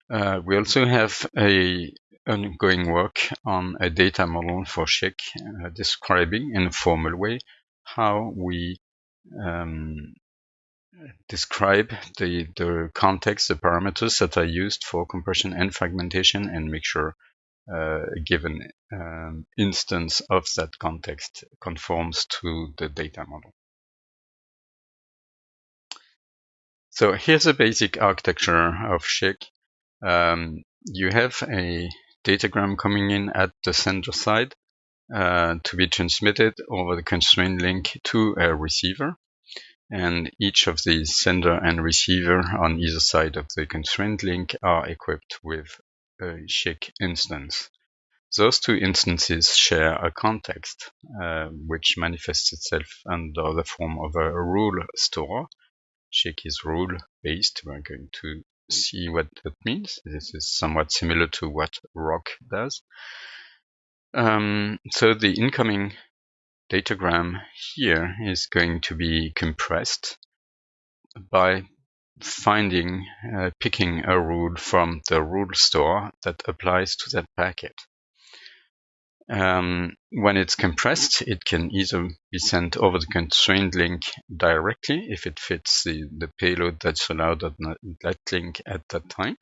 Uh, we also have a ongoing work on a data model for SCHC uh, describing in a formal way how we um, describe the, the context, the parameters that are used for compression and fragmentation and make sure uh, a given um, instance of that context conforms to the data model. So here's a basic architecture of SCHC. Um, you have a datagram coming in at the sender side uh, to be transmitted over the constraint link to a receiver. And each of the sender and receiver on either side of the constraint link are equipped with a SCHC instance. Those two instances share a context, uh, which manifests itself under the form of a rule store. SCHC is rule based. We're going to see what that means. This is somewhat similar to what ROHC does. Um, so the incoming datagram here is going to be compressed by finding, uh, picking a rule from the rule store that applies to that packet. Um, when it's compressed, it can either be sent over the constrained link directly if it fits the, the payload that's allowed on that link at that time,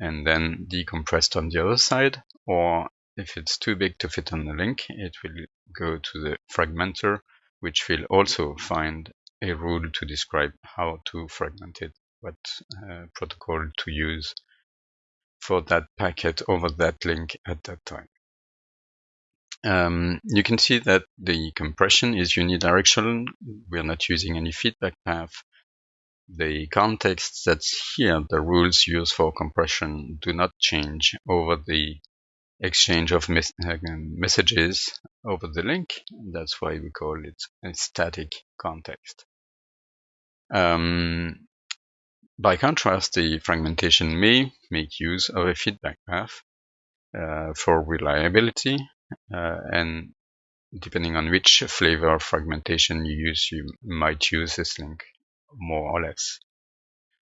and then decompressed on the other side, or if it's too big to fit on the link, it will go to the fragmenter, which will also find a rule to describe how to fragment it, what uh, protocol to use for that packet over that link at that time. Um, you can see that the compression is unidirectional. We're not using any feedback path. The context that's here, the rules used for compression do not change over the exchange of mes uh, messages over the link. That's why we call it a static context. Um, by contrast, the fragmentation may make use of a feedback path uh, for reliability, and depending on which flavor of fragmentation you use, you might use this link more or less,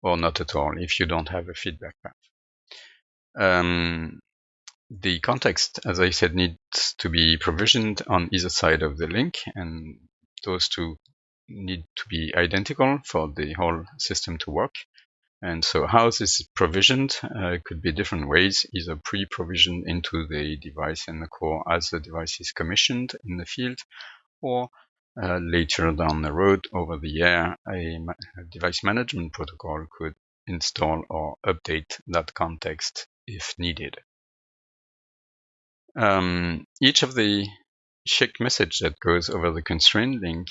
or not at all if you don't have a feedback path. Um, the context, as I said, needs to be provisioned on either side of the link, and those two need to be identical for the whole system to work. And so how this is provisioned uh, could be different ways, either pre-provisioned into the device and the core as the device is commissioned in the field, or uh, later down the road over the air, a, a device management protocol could install or update that context if needed. Um, each of the SCHC message that goes over the constraint link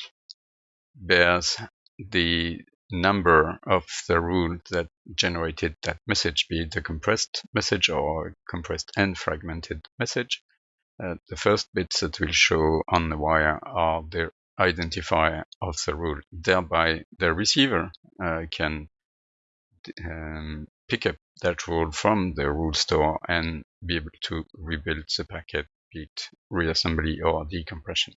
bears the number of the rule that generated that message, be it a compressed message or compressed and fragmented message. Uh, the first bits that will show on the wire are the identifier of the rule. Thereby, the receiver uh, can um, pick up that rule from the rule store and be able to rebuild the packet, be it reassembly or decompression.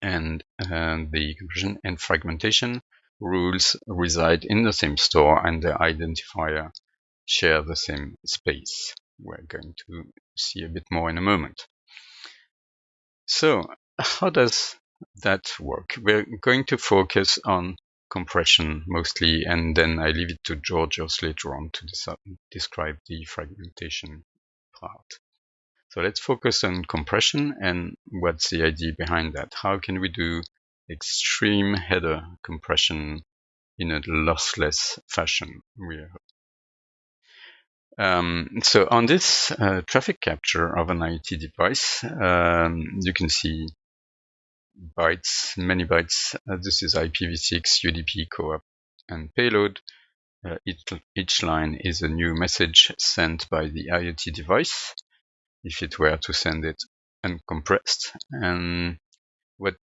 And uh, the compression and fragmentation rules reside in the same store and the identifier share the same space. We're going to see a bit more in a moment. So how does that work? We're going to focus on compression mostly, and then I leave it to Georgios later on to describe the fragmentation part. So let's focus on compression and what's the idea behind that. How can we do extreme header compression in a lossless fashion. Um, so on this uh, traffic capture of an IoT device, um, you can see bytes, many bytes. Uh, this is IPv6, UDP, CoAP, and payload. Uh, each, each line is a new message sent by the IoT device if it were to send it uncompressed. And what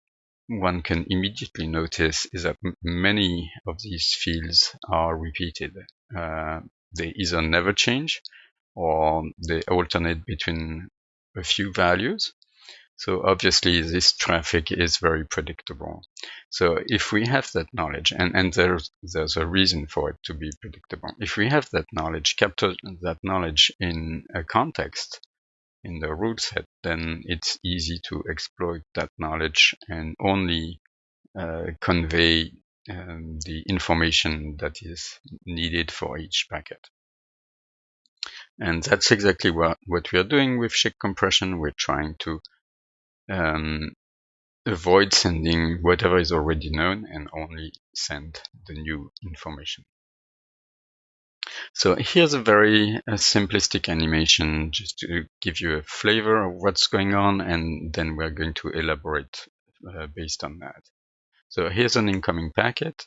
one can immediately notice is that many of these fields are repeated. Uh, they either never change or they alternate between a few values. So obviously this traffic is very predictable. So if we have that knowledge, and, and there's, there's a reason for it to be predictable. If we have that knowledge, capture that knowledge in a context, in the rule set, then it's easy to exploit that knowledge and only uh, convey um, the information that is needed for each packet. And that's exactly what, what we are doing with SCHC compression. We're trying to um, avoid sending whatever is already known and only send the new information. So here's a very uh, simplistic animation just to give you a flavor of what's going on and then we're going to elaborate uh, based on that. So here's an incoming packet.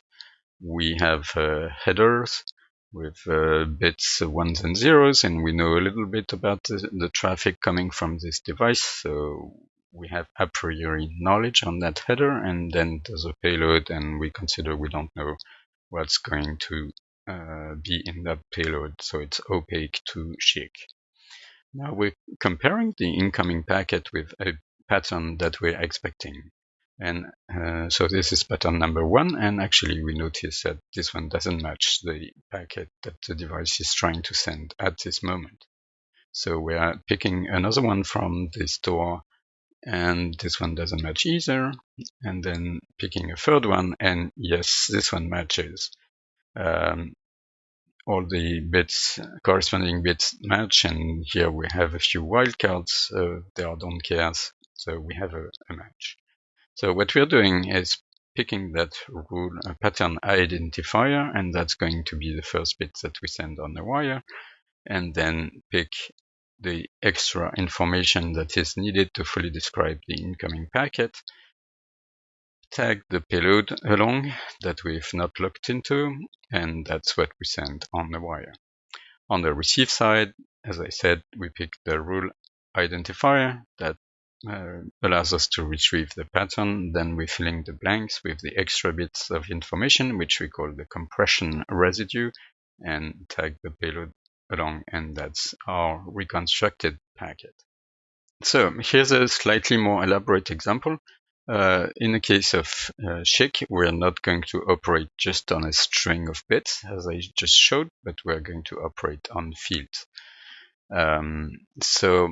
We have uh, headers with uh, bits ones and zeros and we know a little bit about the, the traffic coming from this device. So we have a priori knowledge on that header and then there's a payload and we consider we don't know what's going to uh, be in that payload, so it's opaque to SCHC. Now we're comparing the incoming packet with a pattern that we're expecting. And uh, so this is pattern number one, and actually we notice that this one doesn't match the packet that the device is trying to send at this moment. So we are picking another one from the store and this one doesn't match either. And then picking a third one and yes, this one matches. Um, all the bits, corresponding bits match and here we have a few wildcards, uh, they are don't cares, so we have a, a match. So what we're doing is picking that rule a pattern identifier, and that's going to be the first bit that we send on the wire, and then pick the extra information that is needed to fully describe the incoming packet, tag the payload along that we've not looked into, and that's what we send on the wire. On the receive side, as I said, we pick the rule identifier that uh, allows us to retrieve the pattern. Then we fill in the blanks with the extra bits of information, which we call the compression residue, and tag the payload along, and that's our reconstructed packet. So here's a slightly more elaborate example. Uh, in the case of uh, we're not going to operate just on a string of bits, as I just showed, but we're going to operate on fields. Um, so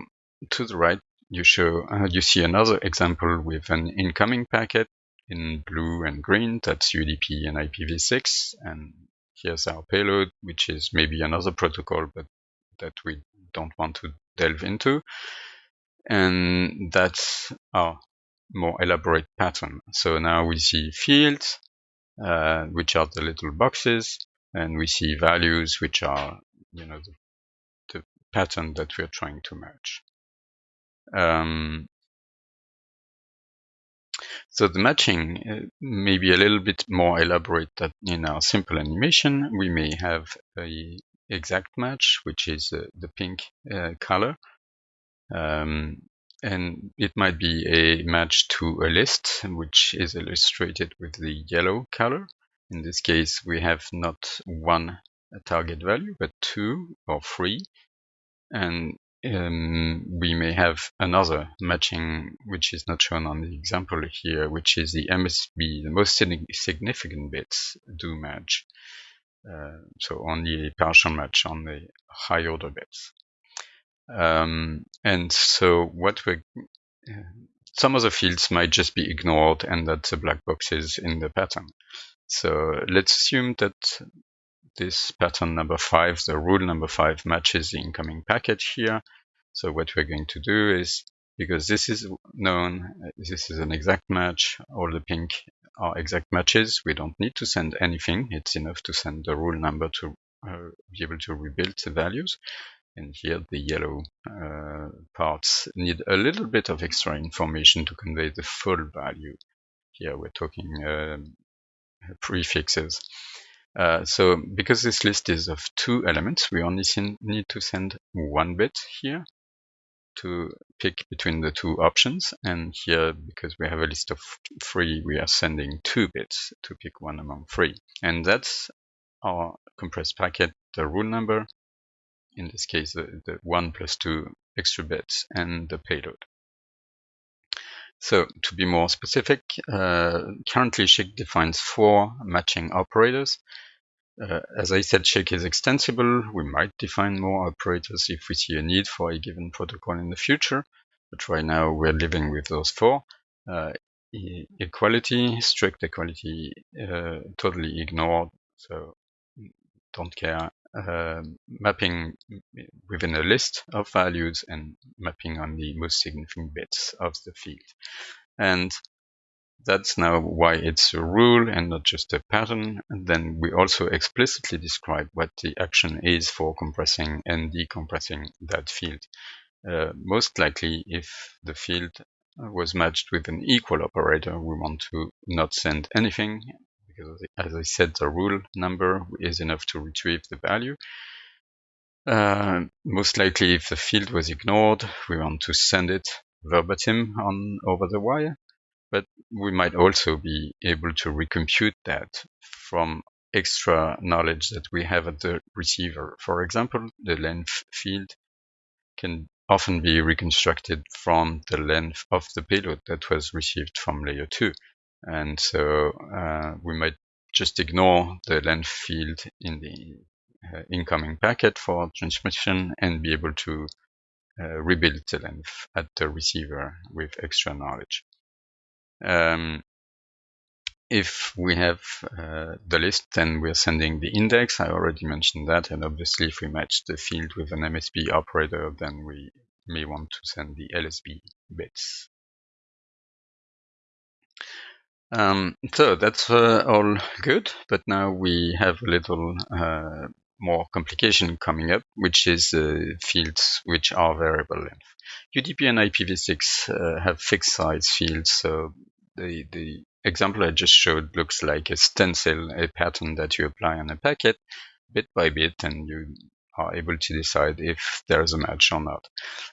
to the right, you show uh, you see another example with an incoming packet in blue and green. That's UDP and IPv6, and here's our payload, which is maybe another protocol, but that we don't want to delve into. And that's our more elaborate pattern. So now we see fields, uh, which are the little boxes, and we see values, which are, you know, the, the pattern that we're trying to merge. Um, so the matching uh, may be a little bit more elaborate than in our simple animation. We may have a exact match, which is uh, the pink uh, color. Um, and it might be a match to a list, which is illustrated with the yellow color. In this case, we have not one target value, but two or three. And um, we may have another matching, which is not shown on the example here, which is the MSB, the most significant bits do match. Uh, so only a partial match on the high order bits. Um, and so what we some of the fields might just be ignored and that the black boxes in the pattern. So let's assume that this pattern number five, the rule number five matches the incoming packet here. So what we're going to do is, because this is known, this is an exact match, all the pink are exact matches, we don't need to send anything. It's enough to send the rule number to uh, be able to rebuild the values. And here the yellow uh, parts need a little bit of extra information to convey the full value. Here we're talking uh, prefixes. Uh, so because this list is of two elements, we only need to send one bit here to pick between the two options. And here, because we have a list of three, we are sending two bits to pick one among three. And that's our compressed packet, the rule number, in this case, the, the 1 plus 2 extra bits, and the payload. So to be more specific, uh, currently SCHC defines four matching operators. Uh, as I said, SCHC is extensible. We might define more operators if we see a need for a given protocol in the future. But right now we're living with those four. Uh, equality, strict equality, uh, totally ignored. So don't care uh, mapping within a list of values and mapping on the most significant bits of the field. And that's now why it's a rule and not just a pattern. And then we also explicitly describe what the action is for compressing and decompressing that field. Uh, most likely, if the field was matched with an equal operator, we want to not send anything because as I said, the rule number is enough to retrieve the value. Uh, most likely, if the field was ignored, we want to send it verbatim on over the wire, but we might also be able to recompute that from extra knowledge that we have at the receiver. For example, the length field can often be reconstructed from the length of the payload that was received from layer 2. And so uh, we might just ignore the length field in the uh, incoming packet for transmission and be able to uh, rebuild the length at the receiver with extra knowledge. Um, if we have uh, the list, then we're sending the index. I already mentioned that. And obviously, if we match the field with an MSB operator, then we may want to send the LSB bits. Um, so that's uh, all good, but now we have a little uh, more complication coming up, which is uh, fields which are variable length. UDP and IPv6 uh, have fixed size fields, so the, the example I just showed looks like a stencil, a pattern that you apply on a packet bit by bit, and you are able to decide if there's a match or not.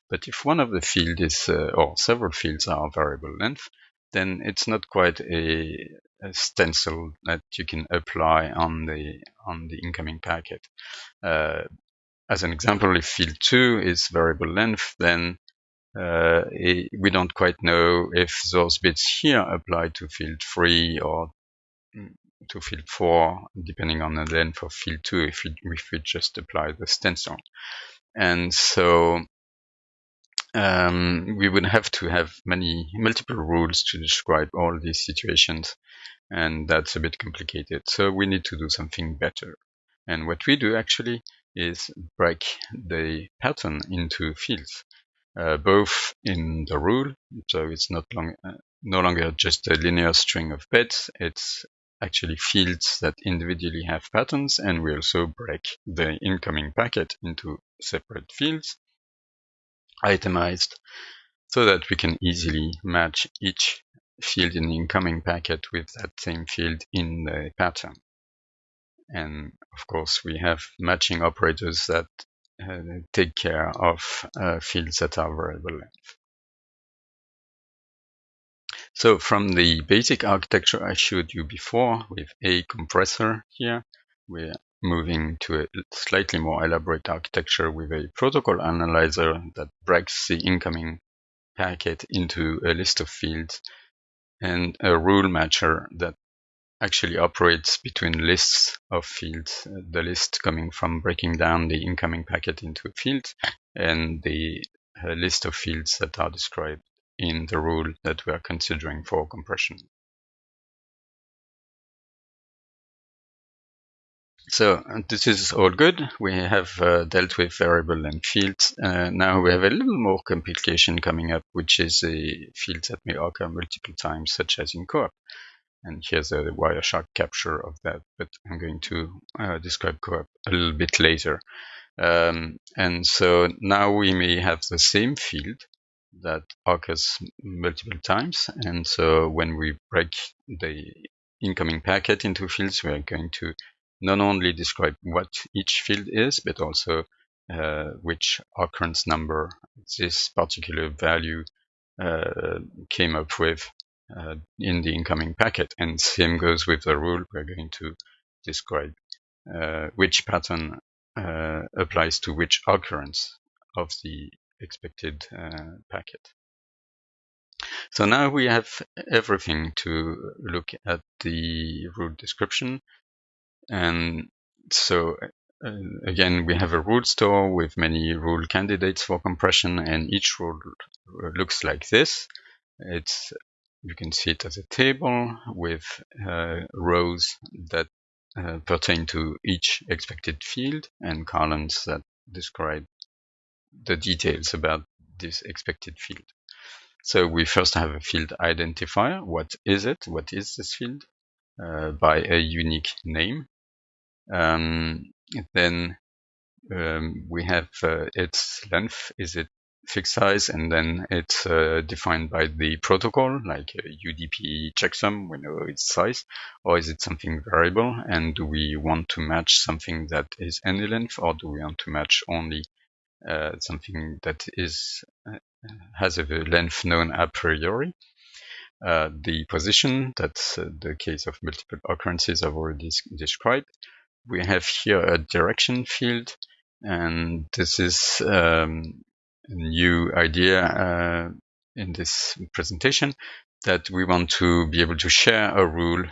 But if one of the fields is, uh, or several fields are variable length, then it's not quite a, a, stencil that you can apply on the on the incoming packet. Uh, as an example, if field 2 is variable length, then uh, it, we don't quite know if those bits here apply to field 3 or to field 4, depending on the length of field 2, if we, if we just apply the stencil. And so um, we would have to have many multiple rules to describe all these situations and that's a bit complicated. So we need to do something better. And what we do actually is break the pattern into fields uh, both in the rule so it's not long, uh, no longer just a linear string of bits it's actually fields that individually have patterns and we also break the incoming packet into separate fields itemized so that we can easily match each field in the incoming packet with that same field in the pattern. And of course, we have matching operators that uh, take care of uh, fields that are variable length. So from the basic architecture I showed you before with a compressor here, we're moving to a slightly more elaborate architecture with a protocol analyzer that breaks the incoming packet into a list of fields and a rule matcher that actually operates between lists of fields, the list coming from breaking down the incoming packet into fields and the uh, list of fields that are described in the rule that we are considering for compression. So this is all good. We have uh, dealt with variable length fields. Uh, now we have a little more complication coming up, which is a field that may occur multiple times, such as in CoAP. And here's a Wireshark capture of that, but I'm going to uh, describe CoAP a little bit later. Um, and so now we may have the same field that occurs multiple times. And so when we break the incoming packet into fields, we are going to not only describe what each field is, but also uh, which occurrence number this particular value uh, came up with uh, in the incoming packet. And same goes with the rule. We're going to describe uh, which pattern uh, applies to which occurrence of the expected uh, packet. So now we have everything to look at the rule description and so uh, again, we have a rule store with many rule candidates for compression, and each rule looks like this. It's you can see it as a table with uh, rows that uh, pertain to each expected field and columns that describe the details about this expected field. So we first have a field identifier. What is it? What is this field? Uh, by a unique name. Um, then um, we have uh, its length. Is it fixed size? And then it's uh, defined by the protocol, like UDP checksum, we know its size. Or is it something variable? And do we want to match something that is any length, or do we want to match only uh, something that is uh, has a length known a priori? Uh, the position, that's uh, the case of multiple occurrences I've already described we have here a direction field, and this is um, a new idea uh, in this presentation that we want to be able to share a rule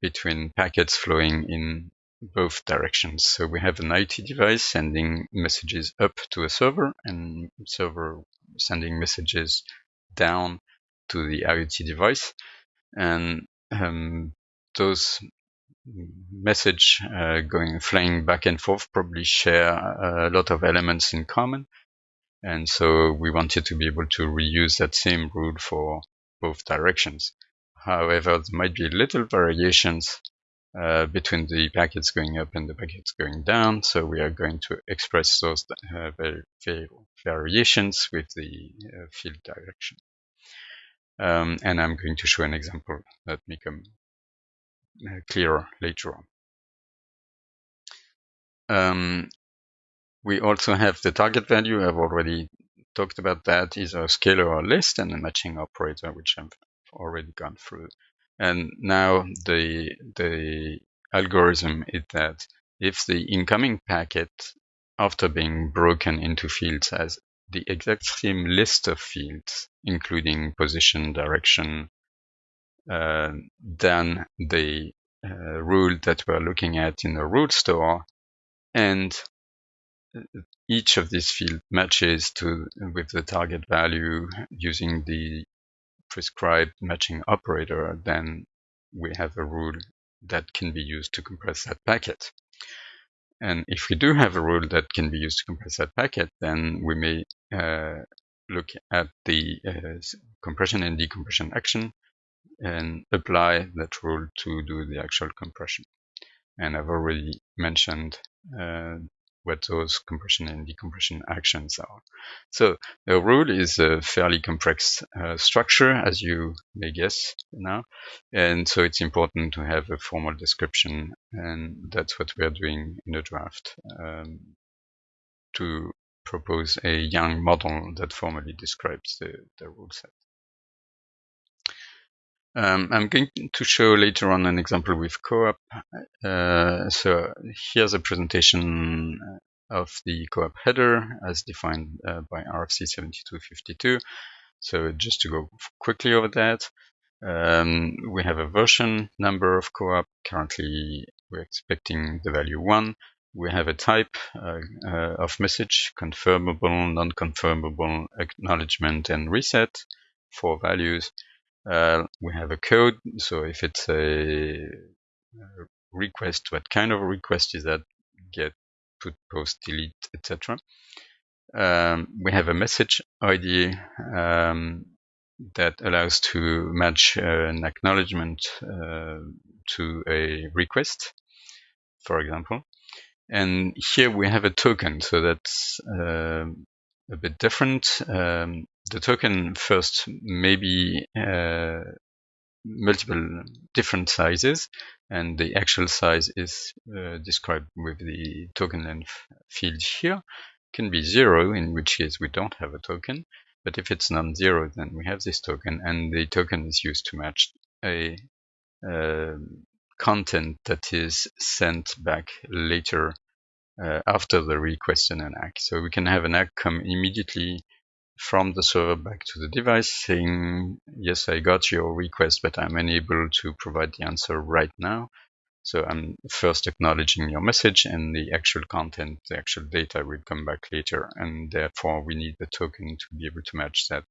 between packets flowing in both directions. So we have an IoT device sending messages up to a server and server sending messages down to the IoT device. And um, those message uh, going flying back and forth probably share a lot of elements in common. And so we wanted to be able to reuse that same rule for both directions. However, there might be little variations uh, between the packets going up and the packets going down. So we are going to express those uh, variations with the uh, field direction. Um, and I'm going to show an example Let me come uh, clearer later on. Um, we also have the target value. I've already talked about that. Is a scalar or list and a matching operator, which I've already gone through. And now the the algorithm is that if the incoming packet, after being broken into fields, has the exact same list of fields, including position, direction, uh, then the uh, rule that we're looking at in the rule store, and each of these fields matches to with the target value using the prescribed matching operator, then we have a rule that can be used to compress that packet. And if we do have a rule that can be used to compress that packet, then we may uh, look at the uh, compression and decompression action and apply that rule to do the actual compression. And I've already mentioned uh, what those compression and decompression actions are. So the rule is a fairly complex uh, structure, as you may guess now. And so it's important to have a formal description, and that's what we're doing in the draft um, to propose a YANG model that formally describes the, the rule set. Um, I'm going to show later on an example with CoAP. Uh, so here's a presentation of the CoAP header as defined uh, by RFC 7252. So just to go quickly over that, um, we have a version number of CoAP. Currently, we're expecting the value 1. We have a type uh, uh, of message, confirmable, non-confirmable, acknowledgement, and reset, four values. Uh, we have a code, so if it's a, request, what kind of a request is that? Get, put, post, delete, etc. Um, we have a message ID um, that allows to match uh, an acknowledgement uh, to a request, for example. And here we have a token, so that's uh, a bit different. Um, the token first maybe uh, multiple different sizes and the actual size is uh, described with the token length field here can be zero in which case we don't have a token but if it's non-zero then we have this token and the token is used to match a uh, content that is sent back later uh, after the request in an ACK. So we can have an ACK come immediately from the server back to the device saying, yes, I got your request, but I'm unable to provide the answer right now. So I'm first acknowledging your message and the actual content, the actual data will come back later. And therefore we need the token to be able to match that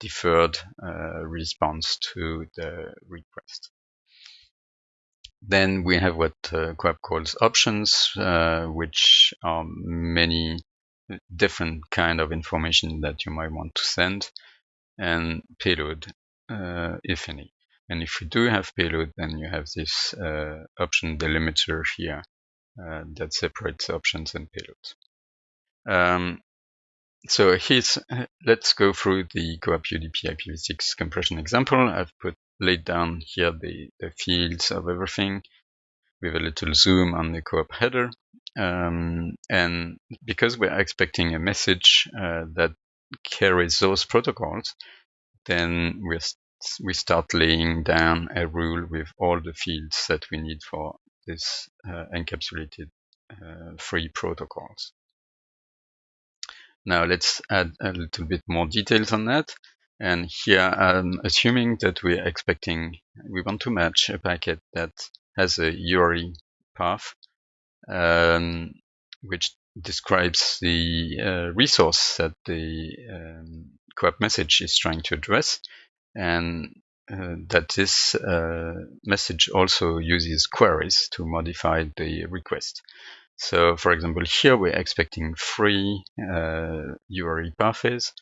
deferred uh, response to the request. Then we have what uh, CoAP calls options, uh, which are many different kind of information that you might want to send, and payload, uh, if any. And if you do have payload, then you have this uh, option delimiter here uh, that separates options and payloads. Um, so here's, let's go through the CoAP UDP IPv6 compression example. I've put laid down here the, the fields of everything with a little zoom on the CoAP header. Um, and because we're expecting a message uh, that carries those protocols, then we we start laying down a rule with all the fields that we need for this uh, encapsulated uh, free protocols. Now let's add a little bit more details on that. And here I'm assuming that we're expecting, we want to match a packet that has a URI path um, which describes the uh, resource that the um, CoAP message is trying to address, and uh, that this uh, message also uses queries to modify the request. So, for example, here we're expecting three uh, URI paths,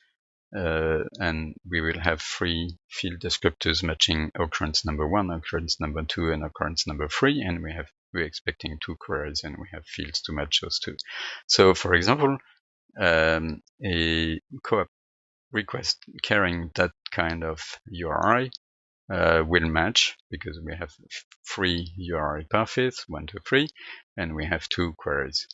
uh, and we will have three field descriptors matching occurrence number one, occurrence number two, and occurrence number three, and we have we're expecting two queries, and we have fields to match those two. So, for example, um, a CoAP request carrying that kind of URI uh, will match because we have three URI paths, one, two, three, and we have two queries.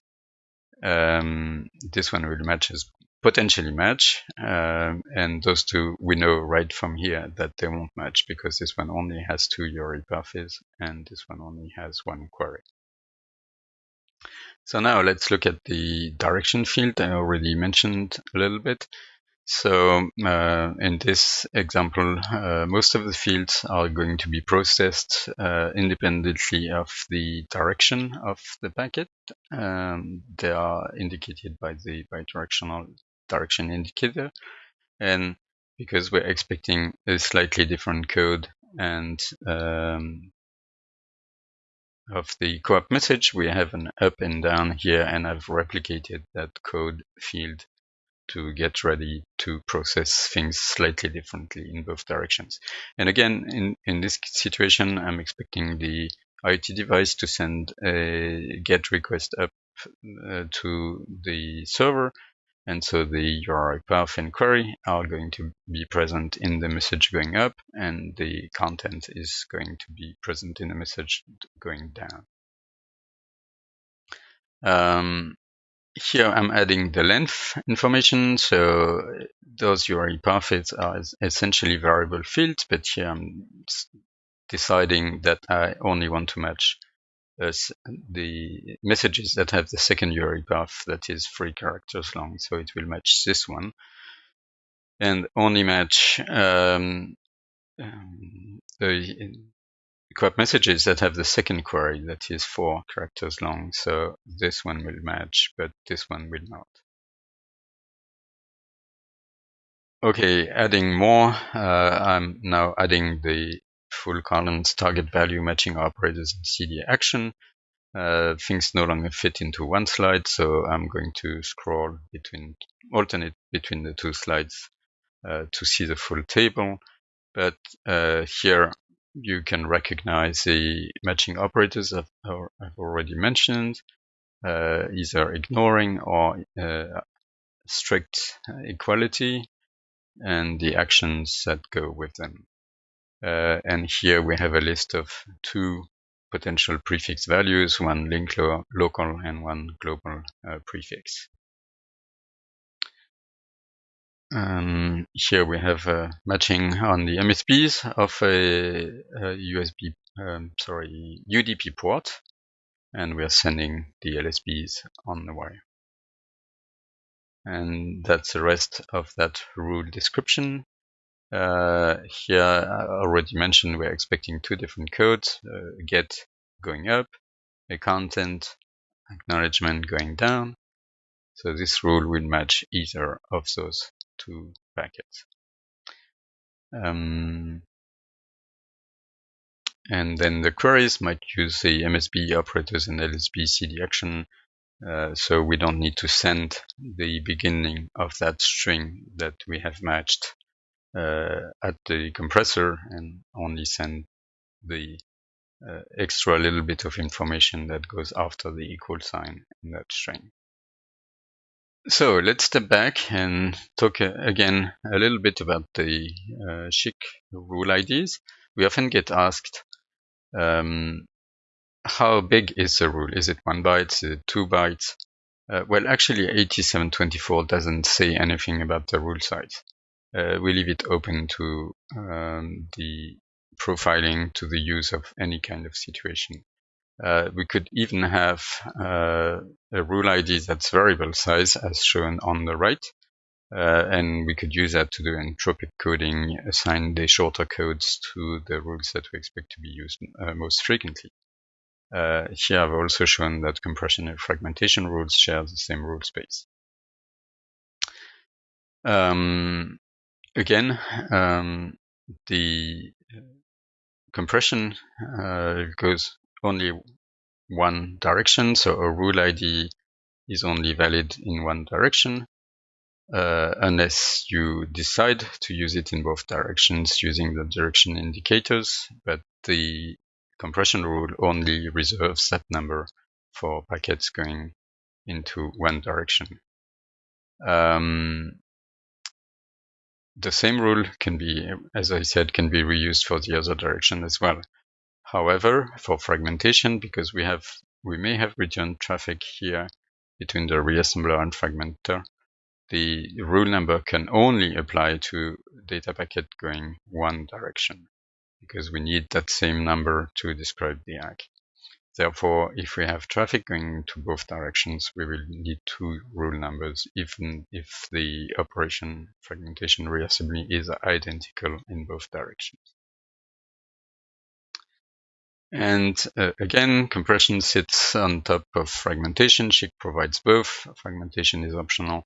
Um, this one will match as potentially match, um, and those two we know right from here that they won't match because this one only has two URI paths and this one only has one query. So now let's look at the direction field I already mentioned a little bit. So uh, in this example, uh, most of the fields are going to be processed uh, independently of the direction of the packet. Um, they are indicated by the bidirectional direction indicator. And because we're expecting a slightly different code and um, of the CoAP message, we have an up and down here, and I've replicated that code field to get ready to process things slightly differently in both directions. And again, in, in this situation, I'm expecting the IoT device to send a GET request up uh, to the server. And so the URI path and query are going to be present in the message going up, and the content is going to be present in the message going down. Um, here I'm adding the length information. So those URI paths are essentially variable fields, but here I'm deciding that I only want to match uh, the messages that have the second URI path that is three characters long. So it will match this one and only match um, um, the CoAP messages that have the second query that is four characters long. So this one will match, but this one will not. Okay, adding more, uh, I'm now adding the full columns target value matching operators in CD action. Uh, things no longer fit into one slide, so I'm going to scroll between, alternate between the two slides uh, to see the full table. But uh, here you can recognize the matching operators I've, I've already mentioned, uh, either ignoring or uh, strict equality and the actions that go with them. Uh, and here we have a list of two potential prefix values, one link lo local and one global uh, prefix. Um, here we have a matching on the MSBs of a, a USB, um, sorry, UDP port, and we are sending the LSBs on the wire. And that's the rest of that rule description. Uh, here, I already mentioned we're expecting two different codes, uh, get going up, a content acknowledgement going down. So this rule will match either of those two packets. Um, and then the queries might use the MSB operators and LSB CD action. Uh, so we don't need to send the beginning of that string that we have matched at the compressor and only send the uh, extra little bit of information that goes after the equal sign in that string. So let's step back and talk uh, again a little bit about the uh, rule IDs. We often get asked, um, how big is the rule? Is it one byte? Is it two bytes? Uh, well, actually, 8724 doesn't say anything about the rule size. Uh, we leave it open to um, the profiling, to the use of any kind of situation. Uh, we could even have uh, a rule ID that's variable size as shown on the right. Uh, and we could use that to do entropic coding, assign the shorter codes to the rules that we expect to be used uh, most frequently. Uh, here I've also shown that compression and fragmentation rules share the same rule space. Um, again, um, the compression uh, goes only one direction, so a rule ID is only valid in one direction, uh, unless you decide to use it in both directions using the direction indicators, but the compression rule only reserves that number for packets going into one direction. Um, the same rule can be, as I said, can be reused for the other direction as well. However, for fragmentation, because we have we may have return traffic here between the reassembler and fragmenter, the rule number can only apply to data packet going one direction because we need that same number to describe the ACK. Therefore, if we have traffic going to both directions, we will need two rule numbers, even if the operation fragmentation reassembly is identical in both directions. And uh, again, compression sits on top of fragmentation. SCHC provides both. Fragmentation is optional.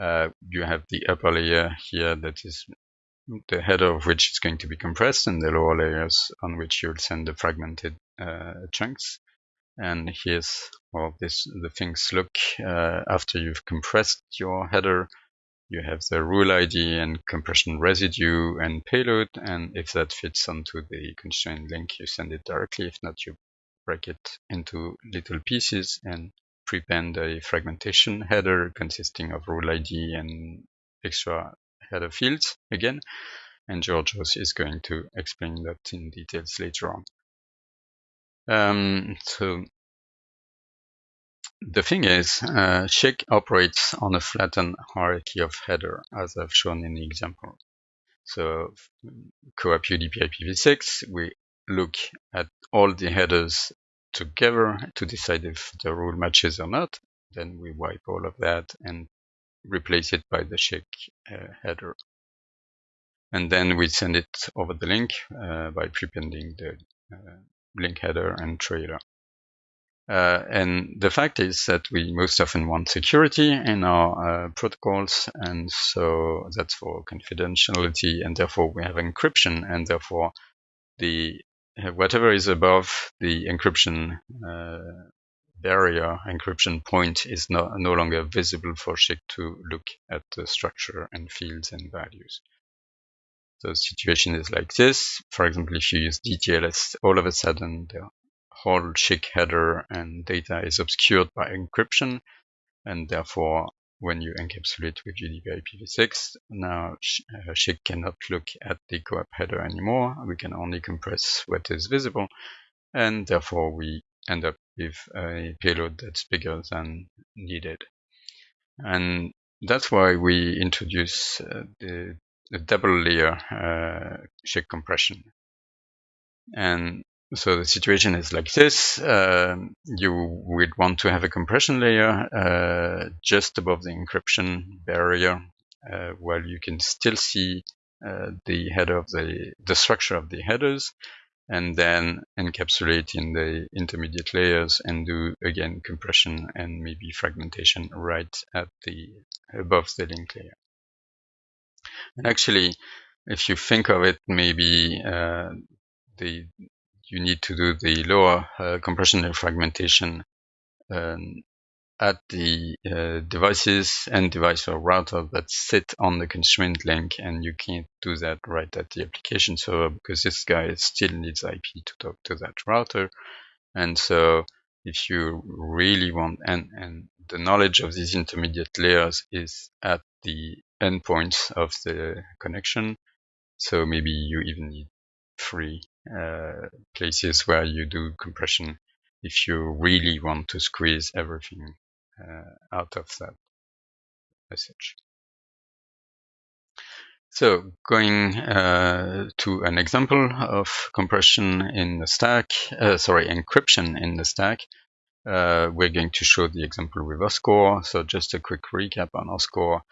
Uh, you have the upper layer here that is the header of which is going to be compressed and the lower layers on which you'll send the fragmented chunks. And here's how this the things look uh, after you've compressed your header. You have the rule ID and compression residue and payload. And if that fits onto the constraint link, you send it directly. If not, you break it into little pieces and prepend a fragmentation header consisting of rule ID and extra header fields again. And Georgios is going to explain that in details later on. Um, so the thing is, uh, SCHC operates on a flattened hierarchy of header, as I've shown in the example. So CoAP UDP IPv6, we look at all the headers together to decide if the rule matches or not. Then we wipe all of that and replace it by the SCHC uh, header. And then we send it over the link uh, by prepending the uh, link header and trailer. Uh, and the fact is that we most often want security in our uh, protocols, and so that's for confidentiality, and therefore we have encryption, and therefore the whatever is above the encryption uh, barrier, encryption point, is no, no longer visible for SCHC to look at the structure and fields and values. The situation is like this. For example, if you use DTLS, all of a sudden the whole SCHC header and data is obscured by encryption, and therefore when you encapsulate with UDP IPv6, now uh, cannot look at the CoAP header anymore. We can only compress what is visible, and therefore we end up with a payload that's bigger than needed. And that's why we introduce uh, the, the, double layer uh, SCHC compression. And so the situation is like this. Uh, you would want to have a compression layer uh, just above the encryption barrier, uh, while you can still see uh, the header of the the structure of the headers, and then encapsulate in the intermediate layers and do again compression and maybe fragmentation right at the above the link layer. And actually, if you think of it, maybe uh, the you need to do the lower uh, compression fragmentation um, at the uh, devices and device or router that sit on the constraint link and you can't do that right at the application server because this guy still needs IP to talk to that router. And so if you really want and, and the knowledge of these intermediate layers is at the endpoints of the connection so maybe you even need three uh, places where you do compression if you really want to squeeze everything uh, out of that message. So going uh, to an example of compression in the stack, uh, sorry, encryption in the stack, uh, we're going to show the example with OSCORE. So just a quick recap on OSCORE.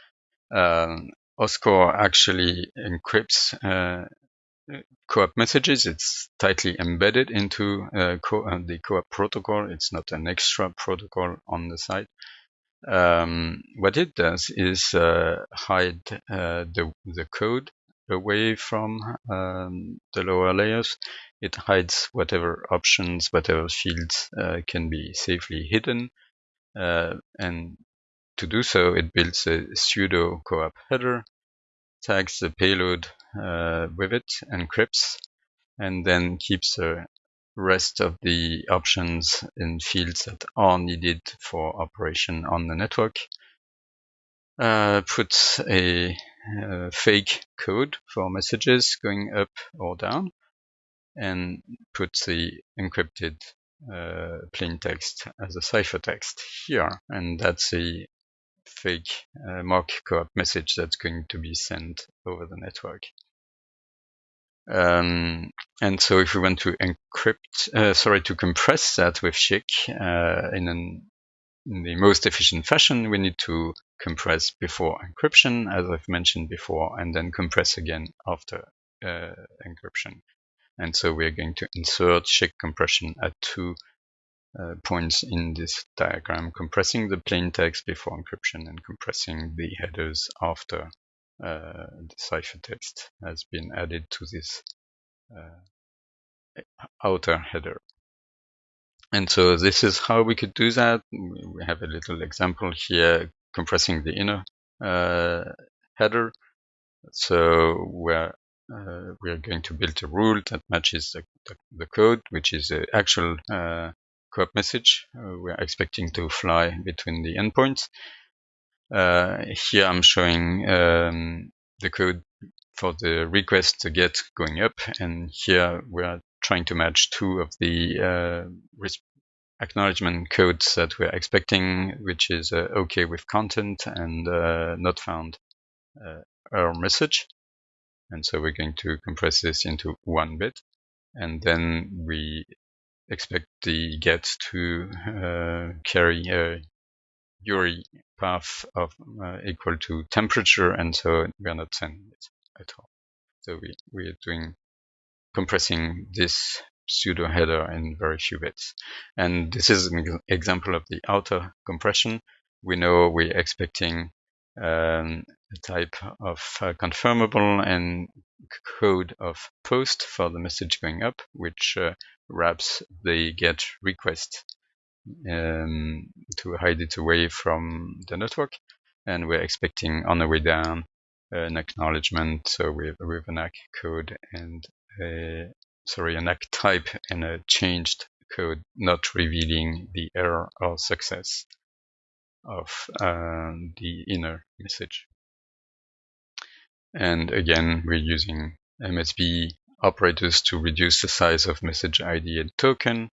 Um, OSCORE actually encrypts uh, CoAP messages. It's tightly embedded into uh, co uh, the CoAP protocol. It's not an extra protocol on the side. Um, what it does is uh, hide uh, the, the code away from um, the lower layers. It hides whatever options, whatever fields uh, can be safely hidden. Uh, and to do so, it builds a pseudo CoAP header, tags the payload uh, with it, encrypts, and then keeps the rest of the options in fields that are needed for operation on the network. Uh, puts a uh, fake code for messages going up or down and puts the encrypted uh, plain text as a ciphertext here. And that's a fake uh, mock CoAP message that's going to be sent over the network. Um, and so if we want to encrypt, uh, sorry, to compress that with SCHC uh, in, an, in the most efficient fashion, we need to compress before encryption, as I've mentioned before, and then compress again after uh, encryption. And so we're going to insert SCHC compression at two uh, points in this diagram, compressing the plain text before encryption and compressing the headers after uh, the ciphertext has been added to this uh, outer header. And so this is how we could do that. We have a little example here compressing the inner uh, header. So we're uh, we are going to build a rule that matches the, the, the code, which is the actual CoAP message uh, we're expecting to fly between the endpoints. Uh, here I'm showing um, the code for the request to get going up, and here we're trying to match two of the uh, acknowledgement codes that we're expecting, which is uh, OK with content and uh, not found uh, error message. And so we're going to compress this into one bit, and then we expect the get to uh, carry a URI path of uh, equal to temperature, and so we are not sending it at all. So we, we are doing compressing this pseudo header in very few bits. And this is an example of the outer compression. We know we're expecting um, a type of uh, confirmable and code of post for the message going up, which uh, wraps the get request um, to hide it away from the network. And we're expecting on the way down an acknowledgement, so with, with an ACK code and a, sorry, an ACK type and a changed code, not revealing the error or success of uh, the inner message. And again, we're using MSB operators to reduce the size of message ID and token,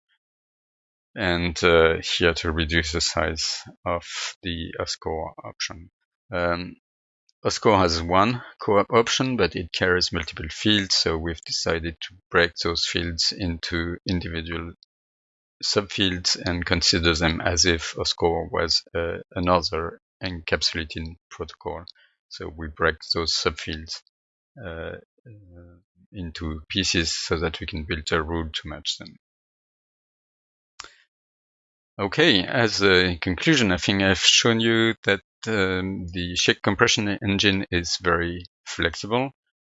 and uh, here to reduce the size of the OSCORE option. Um, OSCORE has one CoAP option, but it carries multiple fields, so we've decided to break those fields into individual subfields and consider them as if OSCORE was uh, another encapsulating protocol. So we break those subfields uh, uh, into pieces so that we can build a rule to match them. Okay, as a conclusion, I think I've shown you that um, the SCHC compression engine is very flexible.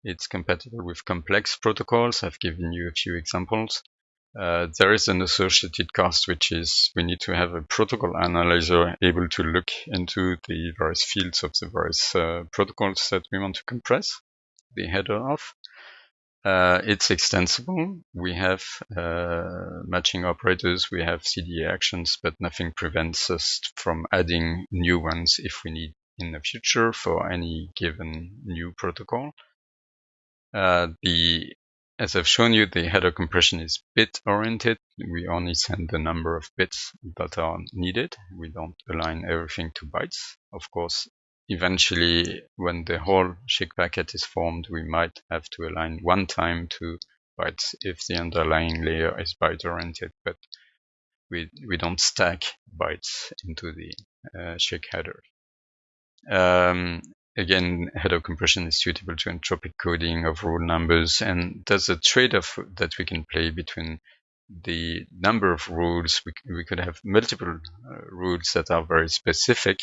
It's compatible with complex protocols. I've given you a few examples. Uh, there is an associated cost, which is we need to have a protocol analyzer able to look into the various fields of the various uh, protocols that we want to compress the header of. Uh, it's extensible. We have uh, matching operators, we have CDA actions, but nothing prevents us from adding new ones if we need in the future for any given new protocol. Uh, the as I've shown you, the header compression is bit oriented. We only send the number of bits that are needed. We don't align everything to bytes. Of course, eventually, when the whole SCHC packet is formed, we might have to align one time to bytes if the underlying layer is byte oriented, but we, we don't stack bytes into the uh, SCHC header. Um, again, header compression is suitable to entropic coding of rule numbers, and there's a trade-off that we can play between the number of rules. We, we could have multiple uh, rules that are very specific,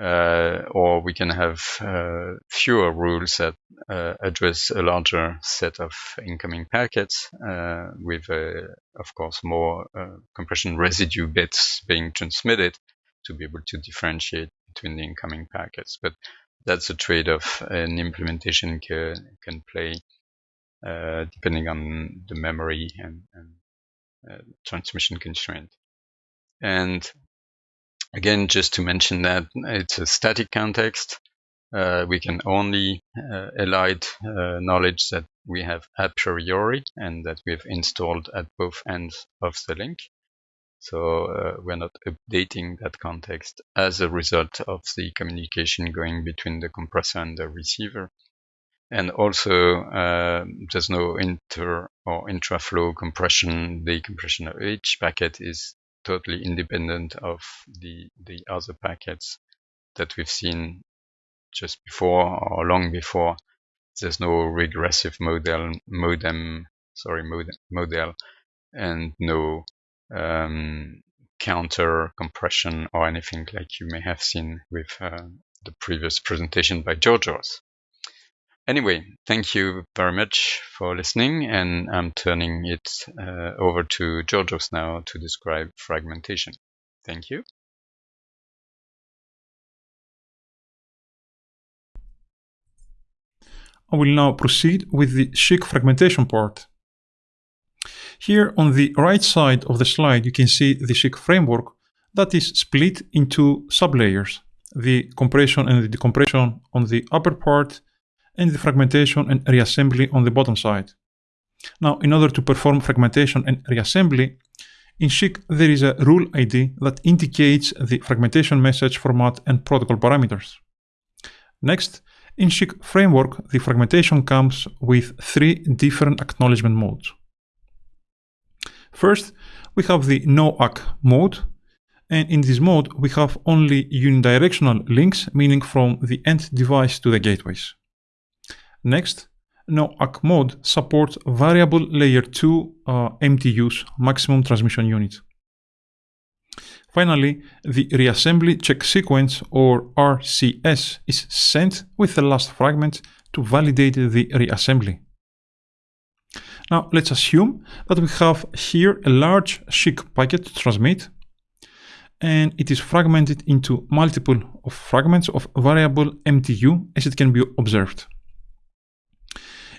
uh, or we can have uh, fewer rules that uh, address a larger set of incoming packets uh, with, of course, more uh, compression residue bits being transmitted to be able to differentiate between the incoming packets. But that's a trade-off an implementation can, can play uh, depending on the memory and, and transmission constraint. And Again, just to mention that it's a static context. Uh, we can only uh, elide uh, knowledge that we have a priori and that we've installed at both ends of the link. So uh, we're not updating that context as a result of the communication going between the compressor and the receiver. And also, uh, there's no inter or intra-flow compression. The compression of each packet is totally independent of the the other packets that we've seen just before or long before. There's no regressive model modem sorry modem model and no um, counter compression or anything like you may have seen with uh, the previous presentation by Georgios. Anyway, thank you very much for listening, and I'm turning it uh, over to Georgios now to describe fragmentation. Thank you. I will now proceed with the SCHC fragmentation part. Here on the right side of the slide, you can see the SCHC framework that is split into sublayers, the compression and the decompression on the upper part and the fragmentation and reassembly on the bottom side. Now, in order to perform fragmentation and reassembly, in SCHC there is a rule ID that indicates the fragmentation message format and protocol parameters. Next, in SCHC framework, the fragmentation comes with three different acknowledgement modes. First, we have the no-ACK mode, and in this mode we have only unidirectional links, meaning from the end device to the gateways. Next, no-ACK mode supports variable layer 2 uh, MTUs, maximum transmission unit. Finally, the reassembly check sequence or RCS is sent with the last fragment to validate the reassembly. Now let's assume that we have here a large SCHC packet to transmit and it is fragmented into multiple of fragments of variable MTU as it can be observed.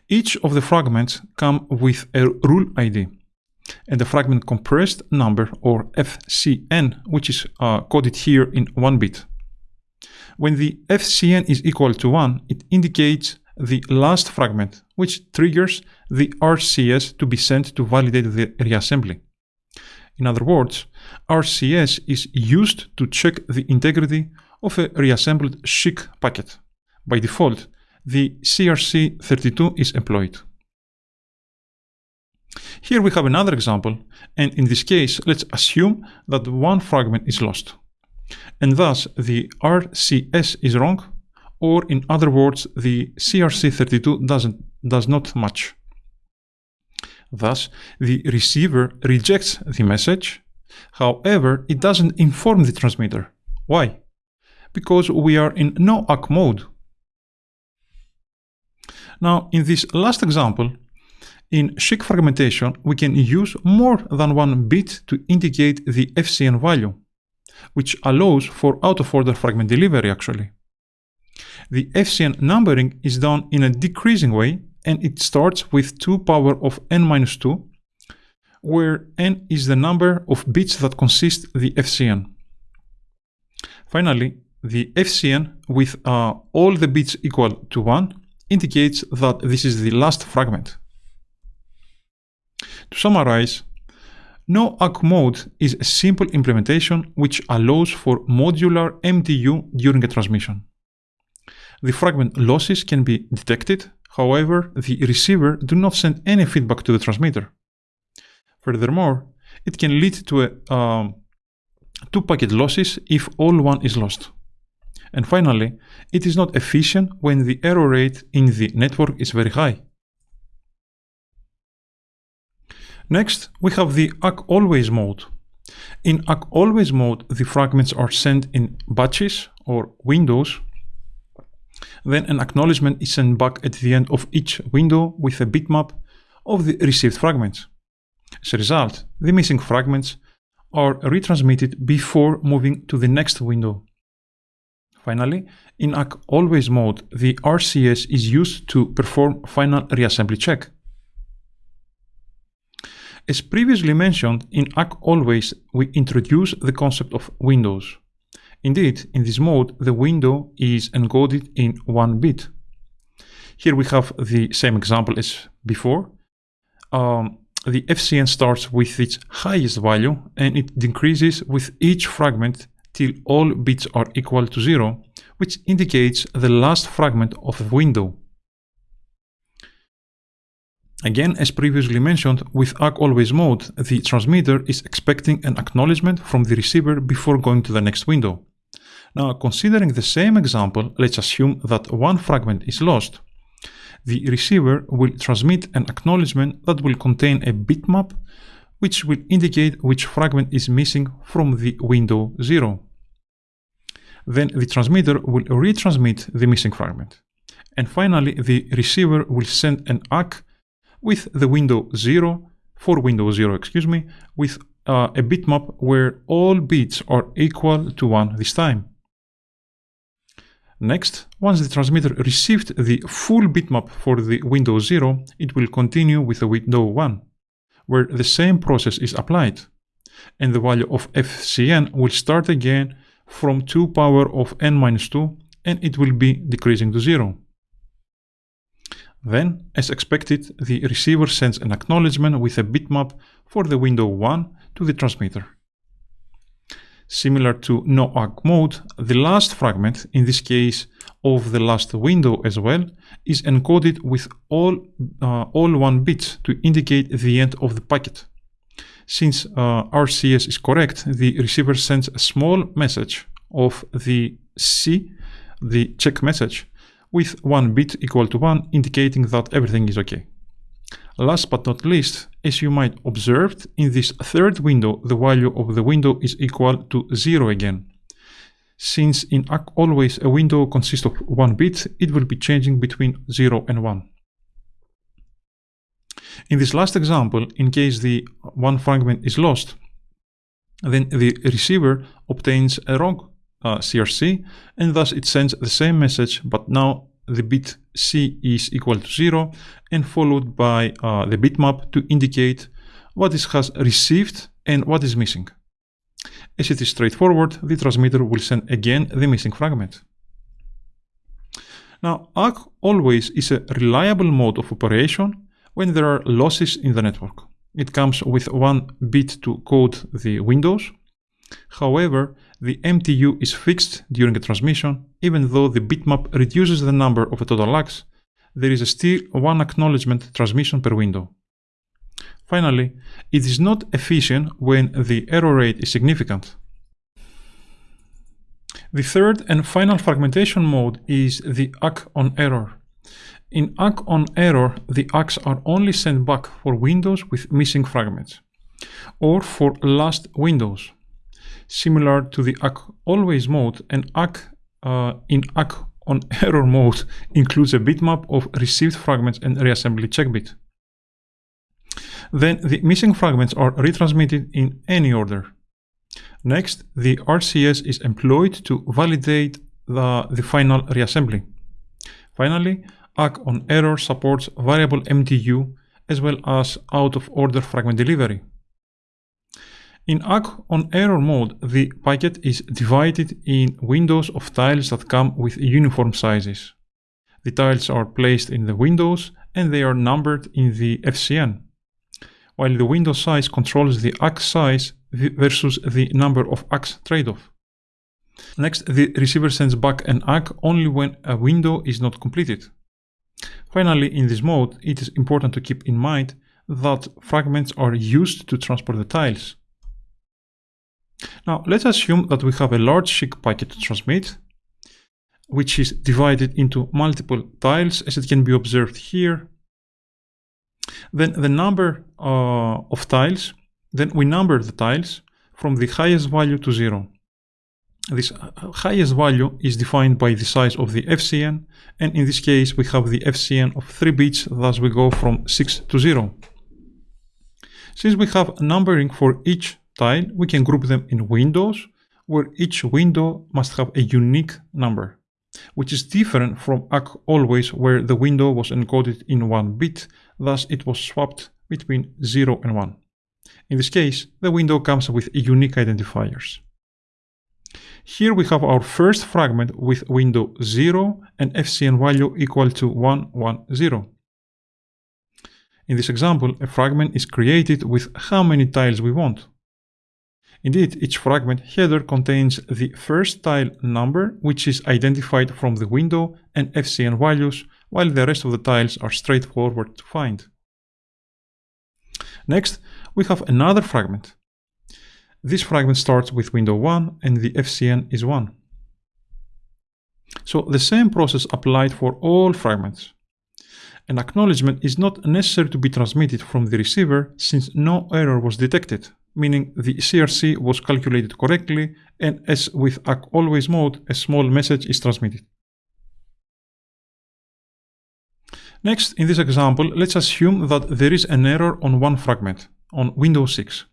Each of the fragments come with a rule ID and the fragment compressed number or FCN, which is uh, coded here in 1 bit. When the FCN is equal to 1, it indicates the last fragment, which triggers the RCS to be sent to validate the reassembly. In other words, RCS is used to check the integrity of a reassembled SCHC packet. By default, the CRC32 is employed. Here we have another example, and in this case, let's assume that one fragment is lost. And thus, the RCS is wrong, or in other words, the CRC32 doesn't, does not match. Thus, the receiver rejects the message. However, it doesn't inform the transmitter. Why? Because we are in no-ACK mode. Now, in this last example, in SCHC fragmentation, we can use more than one bit to indicate the FCN value, which allows for out-of-order fragment delivery actually. The FCN numbering is done in a decreasing way and it starts with 2 power of n minus 2, where n is the number of bits that consist the FCN. Finally, the FCN with uh, all the bits equal to 1 indicates that this is the last fragment. To summarize, no-ACK mode is a simple implementation which allows for modular MTU during a transmission. The fragment losses can be detected, however, the receiver do not send any feedback to the transmitter. Furthermore, it can lead to a, um, two packet losses if all one is lost. And finally, it is not efficient when the error rate in the network is very high. Next, we have the ACK always mode. In ACK always mode, the fragments are sent in batches or windows. Then an acknowledgement is sent back at the end of each window with a bitmap of the received fragments. As a result, the missing fragments are retransmitted before moving to the next window. Finally, in ACK always mode, the RCS is used to perform final reassembly check. As previously mentioned, in ACK always we introduce the concept of windows. Indeed, in this mode, the window is encoded in 1 bit. Here we have the same example as before. Um, the FCN starts with its highest value and it decreases with each fragment till all bits are equal to 0, which indicates the last fragment of a window. Again, as previously mentioned, with ACK always mode, the transmitter is expecting an acknowledgement from the receiver before going to the next window. Now, considering the same example, let's assume that one fragment is lost. The receiver will transmit an acknowledgement that will contain a bitmap which will indicate which fragment is missing from the window 0. Then the transmitter will retransmit the missing fragment. And finally, the receiver will send an ACK with the window 0, for window 0, excuse me, with uh, a bitmap where all bits are equal to 1 this time. Next, once the transmitter received the full bitmap for the window 0, it will continue with the window 1, where the same process is applied, and the value of FCN will start again from 2 power of n minus 2, and it will be decreasing to 0. Then, as expected, the receiver sends an acknowledgement with a bitmap for the window 1 to the transmitter. Similar to no ACK mode, the last fragment, in this case of the last window as well, is encoded with all, uh, all 1 bits to indicate the end of the packet. Since uh, RCS is correct, the receiver sends a small message of the C, the check message, with one bit equal to 1 indicating that everything is okay. Last but not least, as you might observe, in this third window the value of the window is equal to 0 again. Since in always a window consists of 1 bit, it will be changing between 0 and 1. In this last example, in case the one fragment is lost, then the receiver obtains a wrong uh, CRC and thus it sends the same message but now the bit C is equal to 0 and followed by uh, the bitmap to indicate what is has received and what is missing. As it is straightforward, the transmitter will send again the missing fragment. Now, ACK always is a reliable mode of operation when there are losses in the network. It comes with one bit to code the windows. However, the MTU is fixed during a transmission, even though the bitmap reduces the number of total ACKs, there is still one acknowledgement transmission per window. Finally, it is not efficient when the error rate is significant. The third and final fragmentation mode is the ACK on error. In ACK on error, the ACKs are only sent back for windows with missing fragments, or for last windows, similar to the ACK always mode, and ACK uh, in ACK on (laughs) error mode includes a bitmap of received fragments and reassembly check bit. Then the missing fragments are retransmitted in any order. Next, the RCS is employed to validate the, the final reassembly. Finally, ACK on error supports variable MTU as well as out-of-order fragment delivery. In ACK on error mode, the packet is divided in windows of tiles that come with uniform sizes. The tiles are placed in the windows and they are numbered in the FCN, while the window size controls the ACK size versus the number of ACKs trade-off. Next, the receiver sends back an ACK only when a window is not completed. Finally, in this mode, it is important to keep in mind that fragments are used to transport the tiles. Now let's assume that we have a large SCHC packet to transmit. which is divided into multiple tiles as it can be observed here. Then the number uh, of tiles, then we number the tiles from the highest value to zero. This highest value is defined by the size of the FCN, and in this case we have the FCN of 3 bits, thus we go from 6 to 0. Since we have numbering for each tile, we can group them in windows, where each window must have a unique number, which is different from ACK always where the window was encoded in 1 bit, thus it was swapped between 0 and 1. In this case, the window comes with unique identifiers. Here we have our first fragment with window 0 and FCN value equal to 110. In this example, a fragment is created with how many tiles we want. Indeed, each fragment header contains the first tile number, which is identified from the window and FCN values, while the rest of the tiles are straightforward to find. Next, we have another fragment. This fragment starts with window 1 and the FCN is 1. So the same process applied for all fragments. An acknowledgement is not necessary to be transmitted from the receiver since no error was detected, meaning the CRC was calculated correctly and as with ACK always mode, a small message is transmitted. Next, in this example, let's assume that there is an error on one fragment, on Windows 6.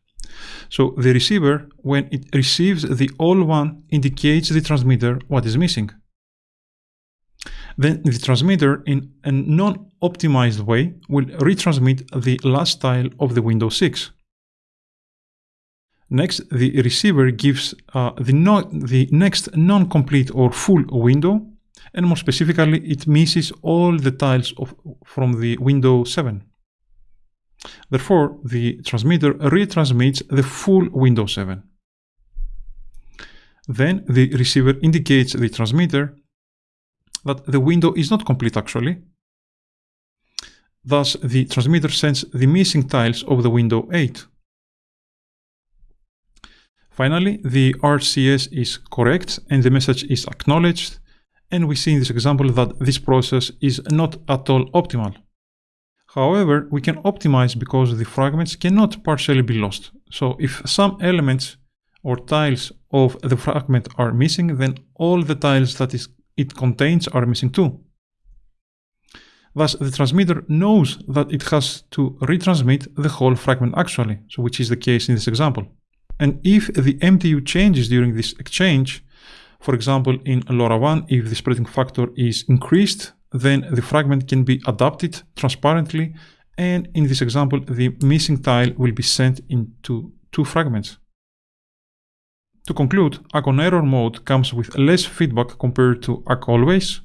So the receiver, when it receives the all one, indicates the transmitter what is missing. Then the transmitter, in a non-optimized way, will retransmit the last tile of the Windows 6. Next, the receiver gives uh, the, no the next non-complete or full window, and more specifically, it misses all the tiles of, from the window 7. Therefore, the transmitter retransmits the full window 7. Then the receiver indicates the transmitter that the window is not complete actually. Thus, the transmitter sends the missing tiles of the window 8. Finally, the RCS is correct and the message is acknowledged, and we see in this example that this process is not at all optimal. However, we can optimize because the fragments cannot partially be lost. So if some elements or tiles of the fragment are missing, then all the tiles that it contains are missing too. Thus, the transmitter knows that it has to retransmit the whole fragment actually, so which is the case in this example. And if the MTU changes during this exchange, for example, in LoRaWAN, if the spreading factor is increased, then the fragment can be adapted transparently and in this example the missing tile will be sent into two fragments. To conclude, ACK on error mode comes with less feedback compared to ACK always.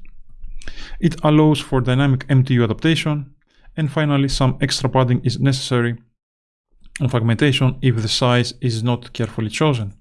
It allows for dynamic MTU adaptation and finally some extra padding is necessary on fragmentation if the size is not carefully chosen.